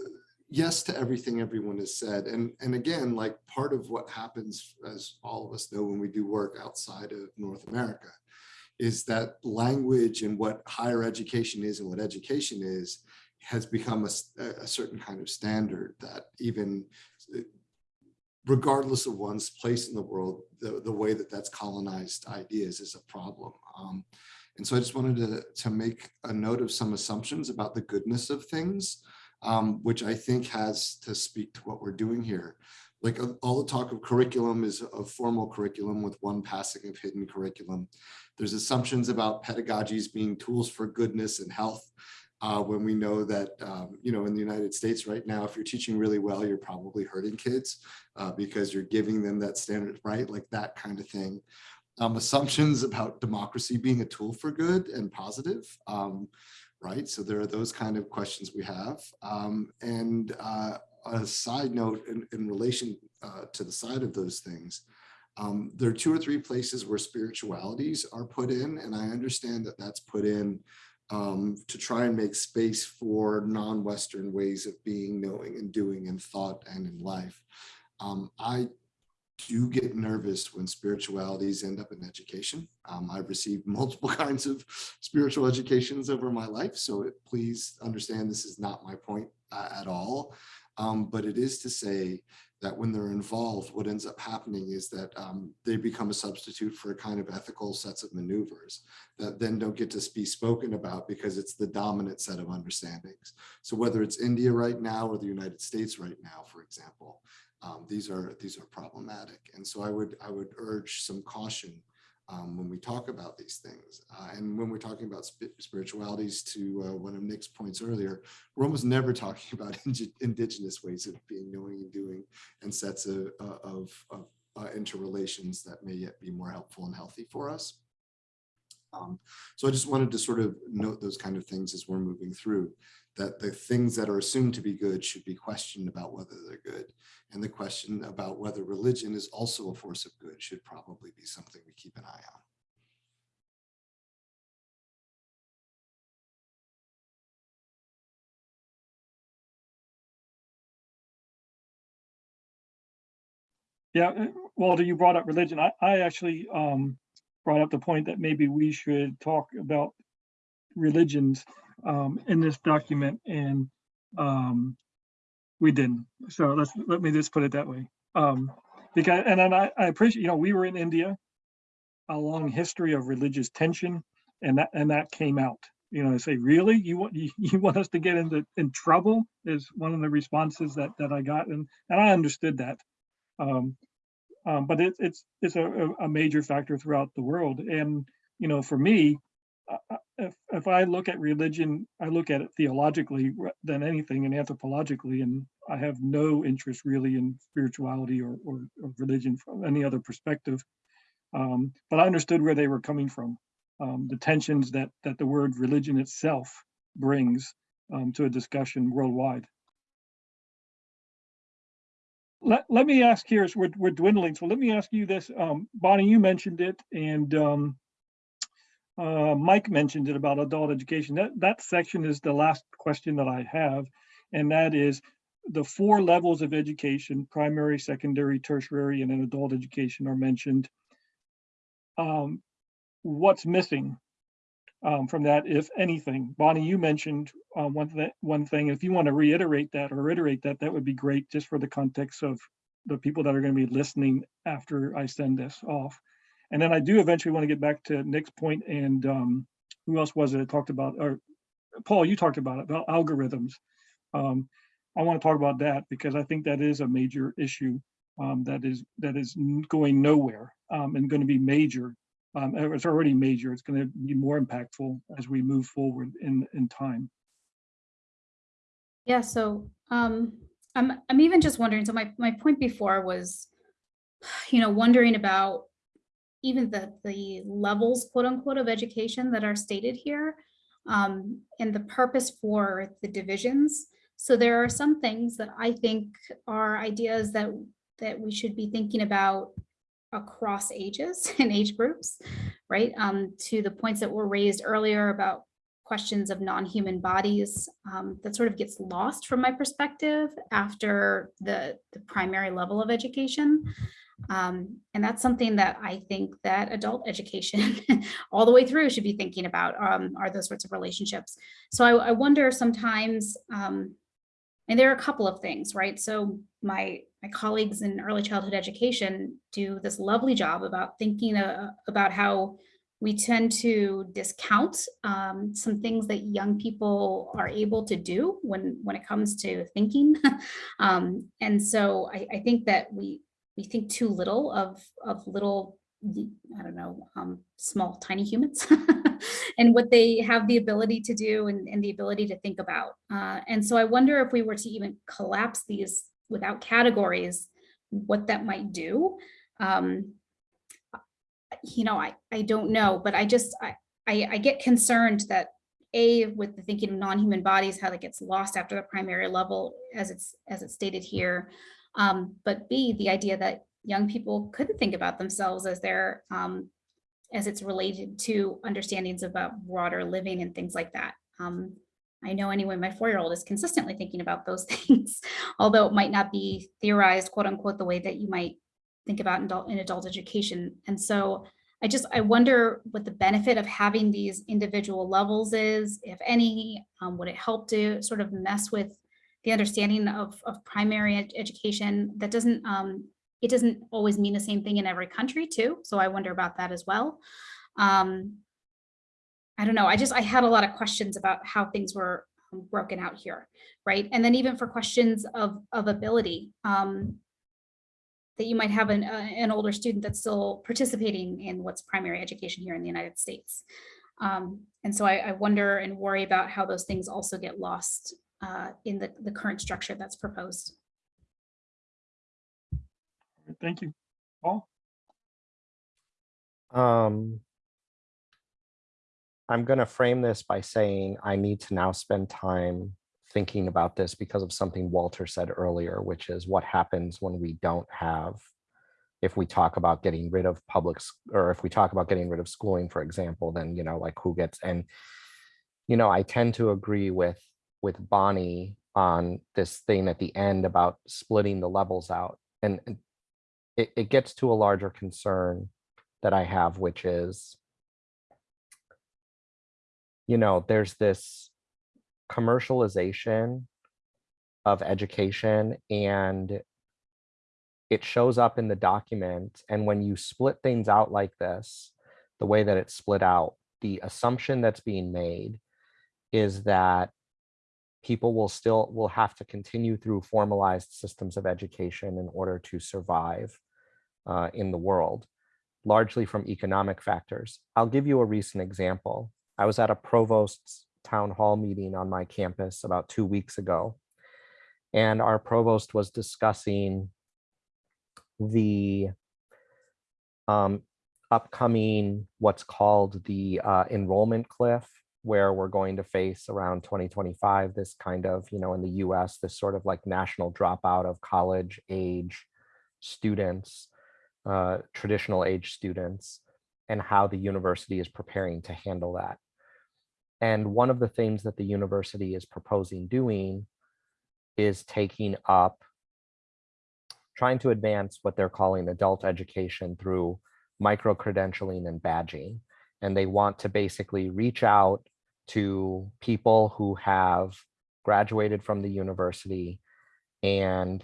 yes to everything everyone has said. And, and again, like part of what happens, as all of us know, when we do work outside of North America, is that language and what higher education is and what education is has become a, a certain kind of standard that even regardless of one's place in the world, the, the way that that's colonized ideas is a problem. Um, and so I just wanted to, to make a note of some assumptions about the goodness of things, um, which I think has to speak to what we're doing here. Like uh, all the talk of curriculum is a formal curriculum with one passing of hidden curriculum. There's assumptions about pedagogies being tools for goodness and health. Uh, when we know that, um, you know, in the United States right now, if you're teaching really well, you're probably hurting kids uh, because you're giving them that standard, right? Like that kind of thing. Um, assumptions about democracy being a tool for good and positive, um, right? So there are those kind of questions we have. Um, and uh, a side note in, in relation uh, to the side of those things, um, there are two or three places where spiritualities are put in, and I understand that that's put in um, to try and make space for non-Western ways of being, knowing, and doing in thought and in life. Um, I do get nervous when spiritualities end up in education. Um, I've received multiple kinds of spiritual educations over my life, so it- please understand this is not my point uh, at all. Um, but it is to say that when they're involved, what ends up happening is that um, they become a substitute for a kind of ethical sets of maneuvers that then don't get to be spoken about because it's the dominant set of understandings. So whether it's India right now or the United States right now, for example, um, these are these are problematic. And so I would I would urge some caution um, when we talk about these things. Uh, and when we're talking about spi- spiritualities to uh, one of Nick's points earlier, we're almost never talking about indi- indigenous ways of being, knowing and doing and sets of, of, of uh, interrelations that may yet be more helpful and healthy for us. Um, so I just wanted to sort of note those kind of things as we're moving through, that the things that are assumed to be good should be questioned about whether they're good. And the question about whether religion is also a force of good should probably be something we keep an eye on. Yeah, uh, Walter, you brought up religion. I, I actually um, brought up the point that maybe we should talk about religions um, in this document and um, we didn't. So let's, let me just put it that way. Um, because, and I, I appreciate, you know, we were in India, a long history of religious tension and that, and that came out. you know, I say, really? You want, you, you want us to get into, in trouble is one of the responses that, that I got and, and I understood that. Um, um, but it, it's, it's a, a- major factor throughout the world. And, you know, for me, if, if I look at religion, I look at it theologically than anything and anthropologically, and I have no interest really in spirituality or, or, or religion from any other perspective. Um, but I understood where they were coming from, um, the tensions that, that the word religion itself brings um, to a discussion worldwide. Let, let me ask here, as we're, we're dwindling, so let me ask you this, um, Boni, you mentioned it, and um, uh, Mike mentioned it about adult education. That, that section is the last question that I have, and that is the four levels of education, primary, secondary, tertiary, and then adult education are mentioned. Um, what's missing um, from that, if anything? Boni, you mentioned uh, one thing, one thing. If you want to reiterate that or reiterate that, that would be great, just for the context of the people that are going to be listening after I send this off. And then I do eventually want to get back to Nick's point and um, who else was it that talked about, or Paul, you talked about it, about algorithms. Um, I want to talk about that because I think that is a major issue um, that is that is going nowhere um, and going to be major. Um, it's already major. It's going to be more impactful as we move forward in in time. Yeah, so um, I'm I'm even just wondering, so my my point before was, you know, wondering about even the the levels, quote unquote, of education that are stated here um, and the purpose for the divisions. So there are some things that I think are ideas that that we should be thinking about across ages and age groups, right? Um, to the points that were raised earlier about questions of non-human bodies um, that sort of gets lost from my perspective after the, the primary level of education. Um, and that's something that I think that adult education all the way through should be thinking about um, are those sorts of relationships. So I, I wonder sometimes, um, and there are a couple of things, right? So my my colleagues in early childhood education do this lovely job about thinking uh, about how we tend to discount um, some things that young people are able to do when when it comes to thinking. um, and so I, I think that we we think too little of of little I don't know um, small tiny humans and what they have the ability to do and, and the ability to think about. Uh, and so I wonder if we were to even collapse these without categories, what that might do. Um, you know, I, I don't know, but I just, I, I, I get concerned that A, with the thinking of non-human bodies, how that gets lost after the primary level, as it's, as it's stated here. Um, but B, the idea that young people couldn't think about themselves as they're, um, as it's related to understandings about broader living and things like that. Um, I know anyway, my four-year-old is consistently thinking about those things, although it might not be theorized, quote unquote, the way that you might think about in adult, in adult education. And so I just, I wonder what the benefit of having these individual levels is, if any, um, would it help to sort of mess with the understanding of, of primary ed education that doesn't, um, it doesn't always mean the same thing in every country too. So I wonder about that as well. Um, I don't know. I just, I had a lot of questions about how things were um, broken out here, right? And then even for questions of, of ability, um, that you might have an, uh, an older student that's still participating in what's primary education here in the United States. Um, and so I, I wonder and worry about how those things also get lost uh, in the, the current structure that's proposed. Thank you. Paul? Um, I'm going to frame this by saying I need to now spend time thinking about this because of something Walter said earlier, which is what happens when we don't have, if we talk about getting rid of public, or if we talk about getting rid of schooling, for example, then, you know, like who gets, and, you know, I tend to agree with, with Boni on this thing at the end about splitting the levels out. And and it, it gets to a larger concern that I have, which is, you know, there's this commercialization of education and it shows up in the document. And when you split things out like this, the way that it's split out, the assumption that's being made is that people will still will have to continue through formalized systems of education in order to survive uh, in the world, largely from economic factors. I'll give you a recent example. I was at a provost's town hall meeting on my campus about two weeks ago, and our provost was discussing the um, upcoming what's called the uh, enrollment cliff where we're going to face around 2025 this kind of you know in the US this sort of like national dropout of college age students uh, traditional age students and how the university is preparing to handle that and one of the things that the university is proposing doing is taking up trying to advance what they're calling adult education through micro credentialing and badging. And they want to basically reach out to people who have graduated from the university and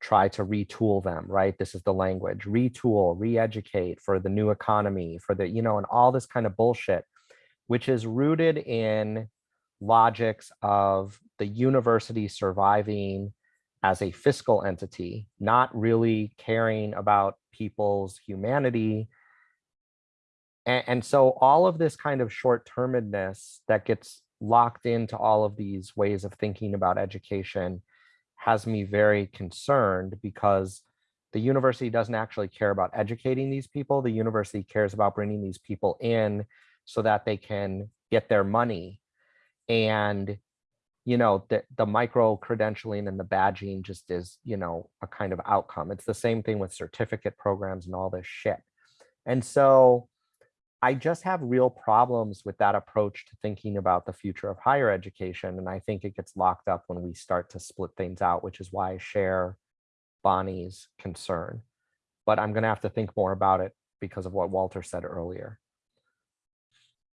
try to retool them, right? This is the language, retool, re-educate for the new economy, for the, you know, and all this kind of bullshit, which is rooted in logics of the university surviving as a fiscal entity, not really caring about people's humanity. And, and so all of this kind of short-termedness that gets locked into all of these ways of thinking about education has me very concerned because the university doesn't actually care about educating these people. The university cares about bringing these people in so that they can get their money. And you know, the, the micro credentialing and the badging just is, you know, a kind of outcome. It's the same thing with certificate programs and all this shit. And so I just have real problems with that approach to thinking about the future of higher education. And I think it gets locked up when we start to split things out, which is why I share Boni's concern. But I'm going to have to think more about it because of what Walter said earlier.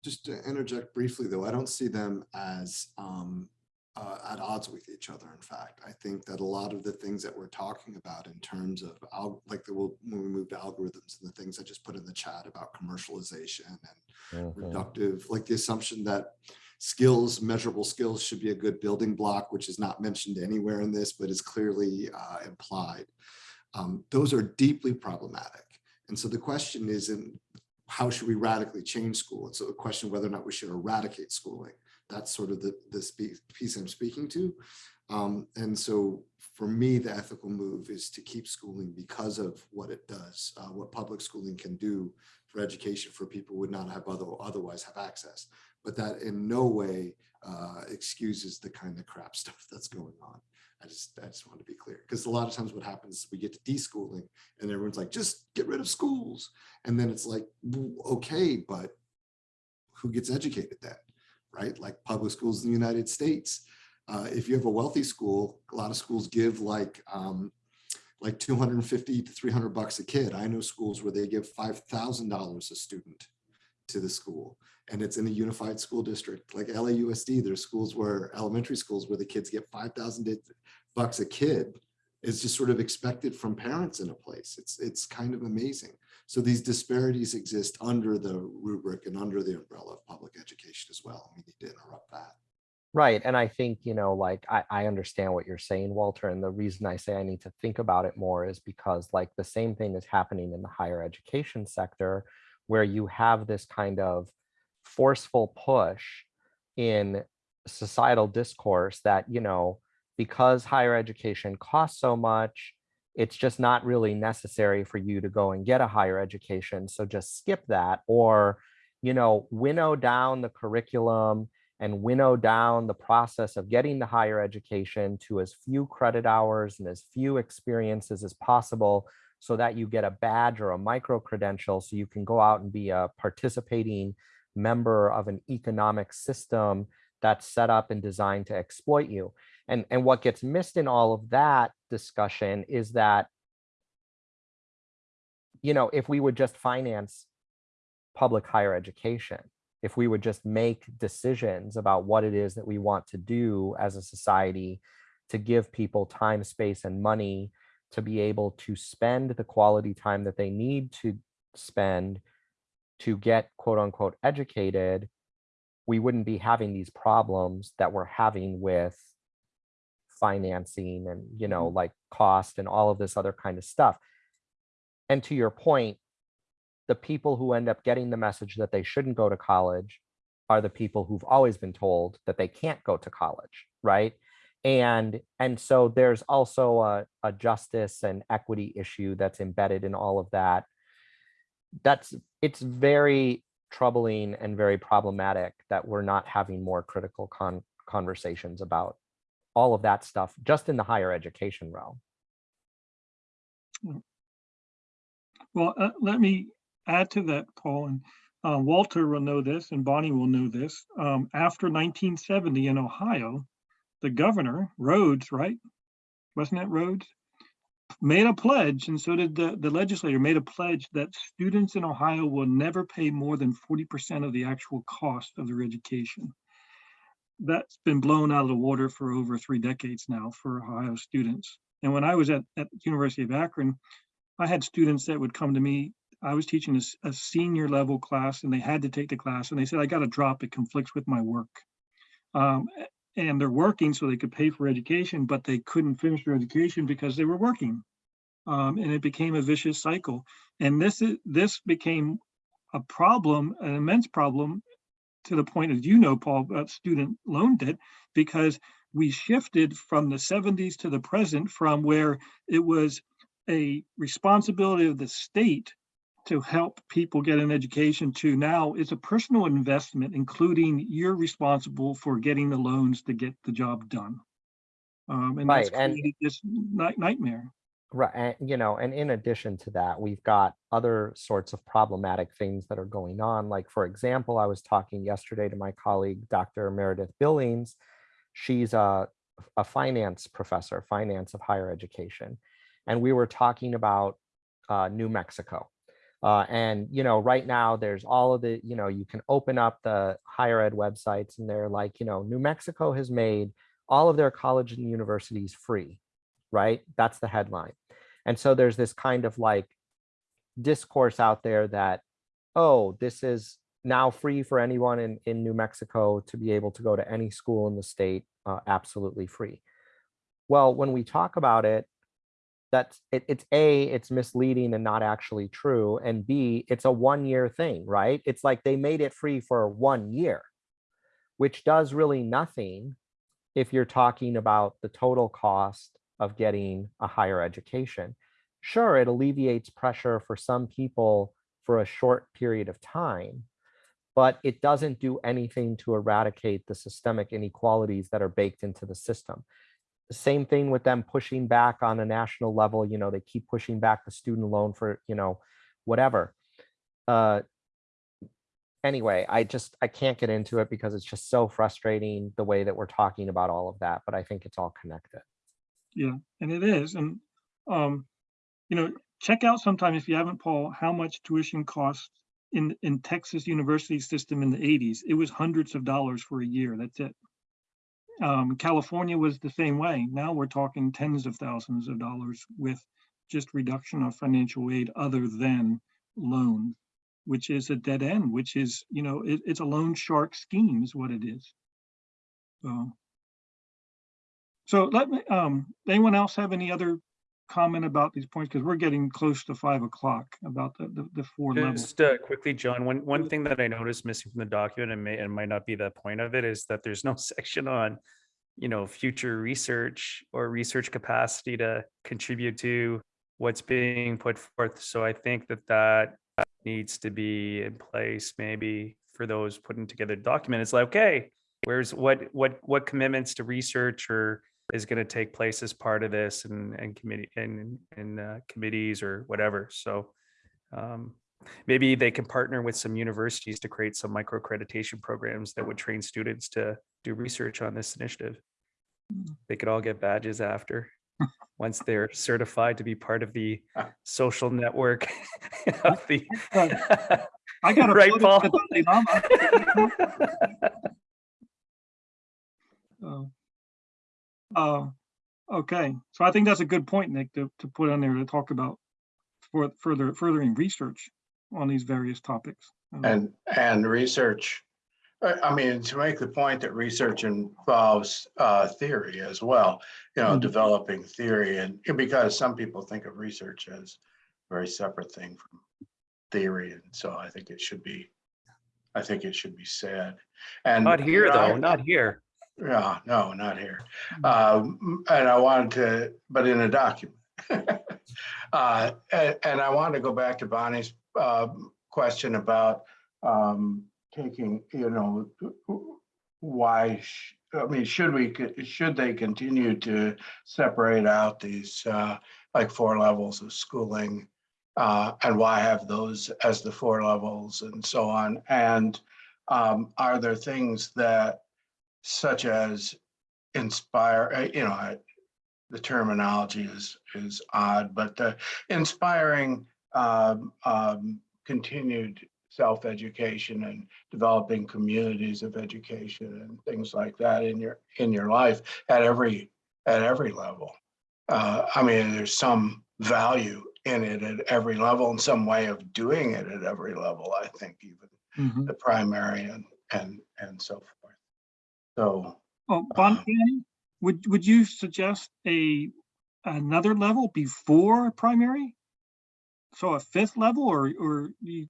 Just to interject briefly, though, I don't see them as um, uh, at odds with each other. In fact, I think that a lot of the things that we're talking about in terms of like the when we move to algorithms and the things I just put in the chat about commercialization and Mhm. reductive, like the assumption that skills, measurable skills should be a good building block, which is not mentioned anywhere in this, but is clearly uh, implied. Um, those are deeply problematic. And so the question isn't how should we radically change school? It's a question of whether or not we should eradicate schooling. That's sort of the, the piece I'm speaking to. Um, and so for me, the ethical move is to keep schooling because of what it does, uh, what public schooling can do for education for people who would not have other, otherwise have access. But that in no way uh, excuses the kind of crap stuff that's going on. I just, I just want to be clear because a lot of times what happens is we get to deschooling and everyone's like, just get rid of schools. And then it's like, okay, but who gets educated then? right? Like public schools in the United States. Uh, if you have a wealthy school, a lot of schools give like um, like 250 to 300 bucks a kid. I know schools where they give $5,000 a student to the school and it's in a unified school district like LAUSD. There's schools where elementary schools where the kids get 5,000 bucks a kid is just sort of expected from parents in a place. It's, it's kind of amazing. So these disparities exist under the rubric and under the umbrella of public education as well. We need to interrupt that. Right. And I think, you know, like I, I understand what you're saying, Walter. And the reason I say I need to think about it more is because like the same thing is happening in the higher education sector, where you have this kind of forceful push in societal discourse that, you know, because higher education costs so much, it's just not really necessary for you to go and get a higher education. So just skip that or, you know, winnow down the curriculum and winnow down the process of getting the higher education to as few credit hours and as few experiences as possible so that you get a badge or a micro credential so you can go out and be a participating member of an economic system that's set up and designed to exploit you. And, and what gets missed in all of that discussion is that, you know, if we would just finance public higher education, if we would just make decisions about what it is that we want to do as a society to give people time, space, and money to be able to spend the quality time that they need to spend to get quote unquote educated, we wouldn't be having these problems that we're having with financing and, you know, mm-hmm. like cost and all of this other kind of stuff. And to your point, the people who end up getting the message that they shouldn't go to college are the people who've always been told that they can't go to college, right? And and so there's also a, a justice and equity issue that's embedded in all of that. That's it's very troubling and very problematic that we're not having more critical con conversations about all of that stuff just in the higher education realm. Well, uh, let me add to that, Paul, and uh, Walter will know this and Boni will know this. Um, After 1970 in Ohio, the governor, Rhodes, right? Wasn't it Rhodes? Made a pledge, and so did the, the legislator, made a pledge that students in Ohio will never pay more than 40% of the actual cost of their education. That's been blown out of the water for over three decades now for Ohio students. And when I was at, at University of Akron, I had students that would come to me. I was teaching a senior level class and they had to take the class and they said, I got to drop. It conflicts with my work. Um, a- and they're working so they could pay for education, but they couldn't finish their education because they were working. Um, and it became a vicious cycle. And this is this became a problem, an immense problem to the point, as you know, Paul, about student loan debt, because we shifted from the 70s to the present from where it was a responsibility of the state to help people get an education to now it's a personal investment, including you're responsible for getting the loans to get the job done. Um, and that's Right, and- created this night- nightmare. Right, and you know, and in addition to that, we've got other sorts of problematic things that are going on. Like, for example, I was talking yesterday to my colleague, Dr. Meredith Billings. She's a, a finance professor, finance of higher education. And we were talking about uh, New Mexico. Uh, and, you know, right now there's all of the, you know, you can open up the higher ed websites and they're like, you know, New Mexico has made all of their college and universities free right? That's the headline. And so there's this kind of like discourse out there that, oh, this is now free for anyone in, in New Mexico to be able to go to any school in the state, uh, absolutely free. Well, when we talk about it, that's it, it's a it's misleading and not actually true and b it's a one year thing right it's like they made it free for one year which does really nothing if you're talking about the total cost of getting a higher education. Sure, it alleviates pressure for some people for a short period of time, but it doesn't do anything to eradicate the systemic inequalities that are baked into the system. Same thing with them pushing back on a national level, you know, they keep pushing back the student loan for, you know, whatever. Uh, anyway, I just, I can't get into it because it's just so frustrating the way that we're talking about all of that, but I think it's all connected. Yeah, and it is. And, um, you know, check out sometime if you haven't, Paul, how much tuition costs in, in Texas university system in the eighties. It was hundreds of dollars for a year. That's it. Um, California was the same way. Now we're talking tens of thousands of dollars with just reduction of financial aid other than loan, which is a dead end, which is, you know, it, it's a loan shark scheme is what it is. So. So let me, um, anyone else have any other comment about these points? Because we're getting close to five o'clock about the, the, the four levels. Just uh, quickly, John, one, one thing that I noticed missing from the document and may, and might not be the point of it is that there's no section on, you know, future research or research capacity to contribute to what's being put forth. So I think that that needs to be in place maybe for those putting together the document. It's like, okay, where's what, what, what commitments to research or is going to take place as part of this and, and committee and, and uh, committees or whatever. So um, maybe they can partner with some universities to create some micro accreditation programs that would train students to do research on this initiative. They could all get badges after, once they're certified to be part of the social network of the. I got a Right, Paul? of the Dalai Lama. Oh. Uh, okay, so I think that's a good point, Nick, to, to put on there to talk about for further, furthering research on these various topics. And, and research I, I mean, to make the point that research involves uh, theory as well, you know, Mhm. developing theory and and because some people think of research as a very separate thing from theory. And so I think it should be, I think it should be said. And Not here, you know, I- though, not here. Yeah, no, not here. Um, and I wanted to, but in a document. Uh, and, and I wanted to go back to Boni's, uh, question about, um, taking, you know, why, I mean, should we, should they continue to separate out these, uh, like four levels of schooling? Uh, and why have those as the four levels and so on? And, um, are there things that such as inspire, uh, you know, I- the terminology is, is odd, but the inspiring um, um, continued self-education and developing communities of education and things like that in your, in your life at every, at every level. Uh, I mean, there's some value in it at every level and some way of doing it at every level, I think even Mhm. the primary and, and, and so forth. So, Oh, Bon, Uh-huh. Boni, would, would you suggest a, another level before primary? So a fifth level or, or you,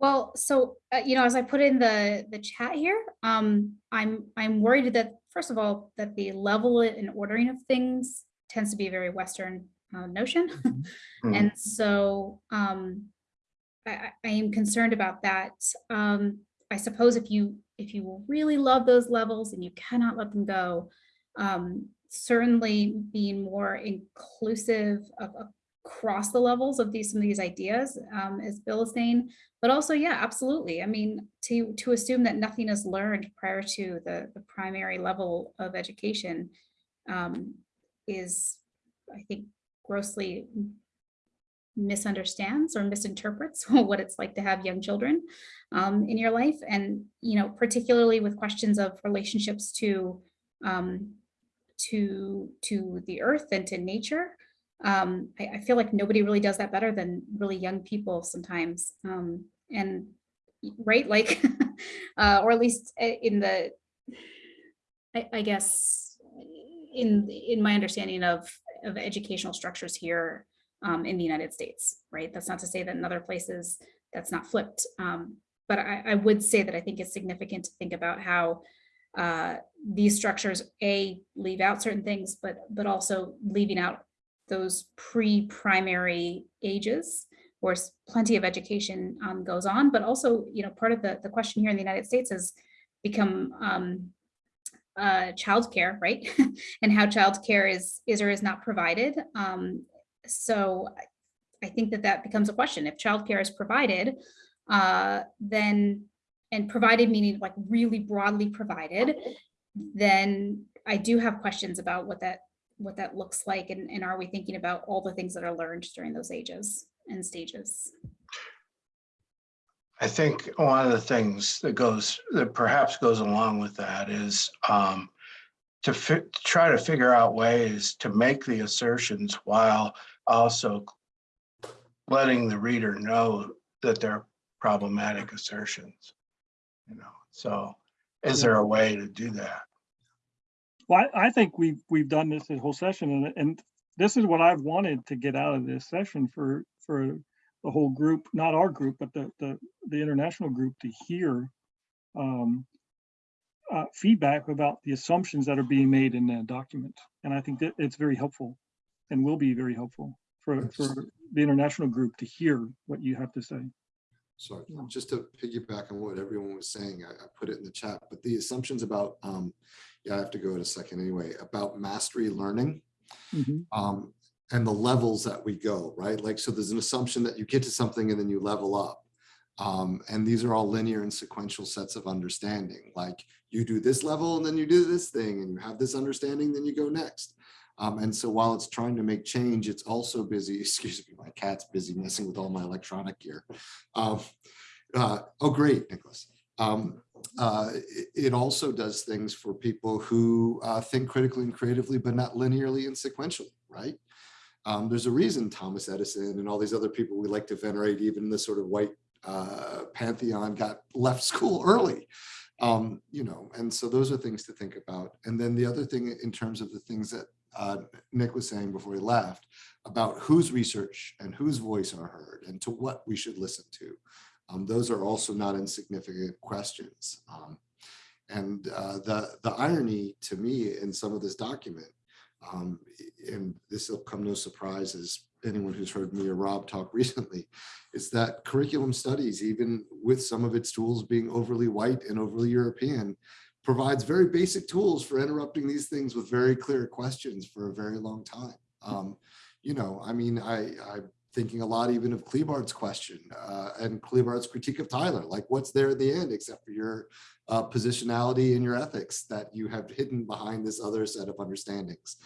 Well, so, uh, you know, as I put in the, the chat here, um, I'm, I'm worried that, first of all, that the level and ordering of things tends to be a very Western uh, notion. Mhm. And so, um, I, I- I am concerned about that. Um, I suppose if you, if you really love those levels and you cannot let them go, um, certainly being more inclusive of, across the levels of these, some of these ideas, um, as Bill is saying, but also, yeah, absolutely. I mean, to, to assume that nothing is learned prior to the, the primary level of education um, is, I think, grossly misunderstands or misinterprets what it's like to have young children um, in your life. And, you know, particularly with questions of relationships to, um, to, to the earth and to nature. Um, I, I feel like nobody really does that better than really young people sometimes. Um, and right, like, uh, or at least uh, in the, I, I guess, in, in my understanding of, of educational structures here um, in the United States, right? That's not to say that in other places that's not flipped. Um, but I, I would say that I think it's significant to think about how uh, these structures, A, leave out certain things, but, but also leaving out those pre-primary ages where plenty of education um, goes on, but also, you know, part of the, the question here in the United States has become um, uh, childcare, right? and how childcare is, is or is not provided. Um, so I- think that that becomes a question. If childcare is provided, uh, then, and provided meaning like really broadly provided, then I do have questions about what that, what that looks like and, and are we thinking about all the things that are learned during those ages and stages? I think one of the things that goes, that perhaps goes along with that is um, to try to figure out ways to make the assertions while also letting the reader know that they're problematic assertions. You know, so is there a way to do that? well, I, I think we've, we've done this whole session and, and this is what I've wanted to get out of this session for, for the whole group, not our group, but the, the, the international group to hear um, uh, feedback about the assumptions that are being made in the document. And I think that it's very helpful and will be very helpful for, for the international group to hear what you have to say. Sorry, just to piggyback on what everyone was saying, I, I put it in the chat, but the assumptions about, um, yeah, I have to go in a second anyway, about mastery learning. Mhm. um, and the levels that we go, right? Like, so there's an assumption that you get to something and then you level up. Um, and these are all linear and sequential sets of understanding. Like you do this level and then you do this thing and you have this understanding, then you go next. Um, and so while it's trying to make change, it's also busy, excuse me, my cat's busy messing with all my electronic gear. Um, uh, oh, great, Nicholas. Um, uh, it, also does things for people who uh, think critically and creatively, but not linearly and sequentially, right? Um, there's a reason Thomas Edison and all these other people we like to venerate, even the sort of white uh, Pantheon got left school early. Um, you know, and so those are things to think about. And then the other thing in terms of the things that uh, Nick was saying before he left about whose research and whose voice are heard and to what we should listen to. Um, those are also not insignificant questions. Um, and uh, the, the irony to me in some of this document, um, and this will come no surprise as anyone who's heard me or Rob talk recently, is that curriculum studies, even with some of its tools being overly white and overly European, provides very basic tools for interrupting these things with very clear questions for a very long time. Um, you know, I mean, I, I'm thinking a lot even of Kliebard's question uh, and Kliebard's critique of Tyler, like what's there at the end except for your uh, positionality and your ethics that you have hidden behind this other set of understandings.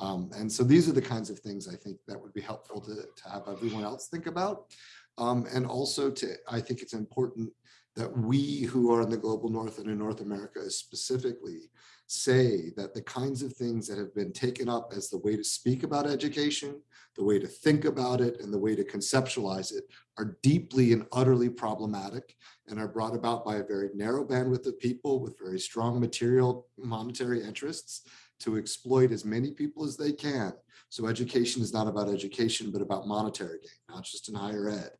Um, and so these are the kinds of things I think that would be helpful to, to have everyone else think about. Um, and also to, I think it's important that we who are in the global north and in North America specifically say that the kinds of things that have been taken up as the way to speak about education, the way to think about it, and the way to conceptualize it are deeply and utterly problematic and are brought about by a very narrow bandwidth of people with very strong material monetary interests to exploit as many people as they can. So education is not about education, but about monetary gain, not just in higher ed.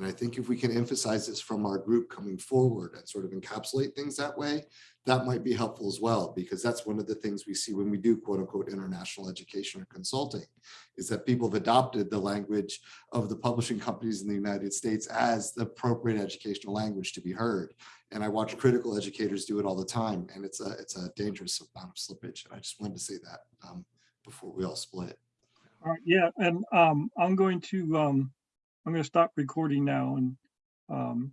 And I think if we can emphasize this from our group coming forward and sort of encapsulate things that way, that might be helpful as well, because that's one of the things we see when we do quote unquote international education or consulting, is that people have adopted the language of the publishing companies in the United States as the appropriate educational language to be heard. And I watch critical educators do it all the time, and it's a it's a dangerous amount of slippage. And I just wanted to say that um, before we all split. All right, yeah, and um, I'm going to, um, I'm gonna stop recording now and um,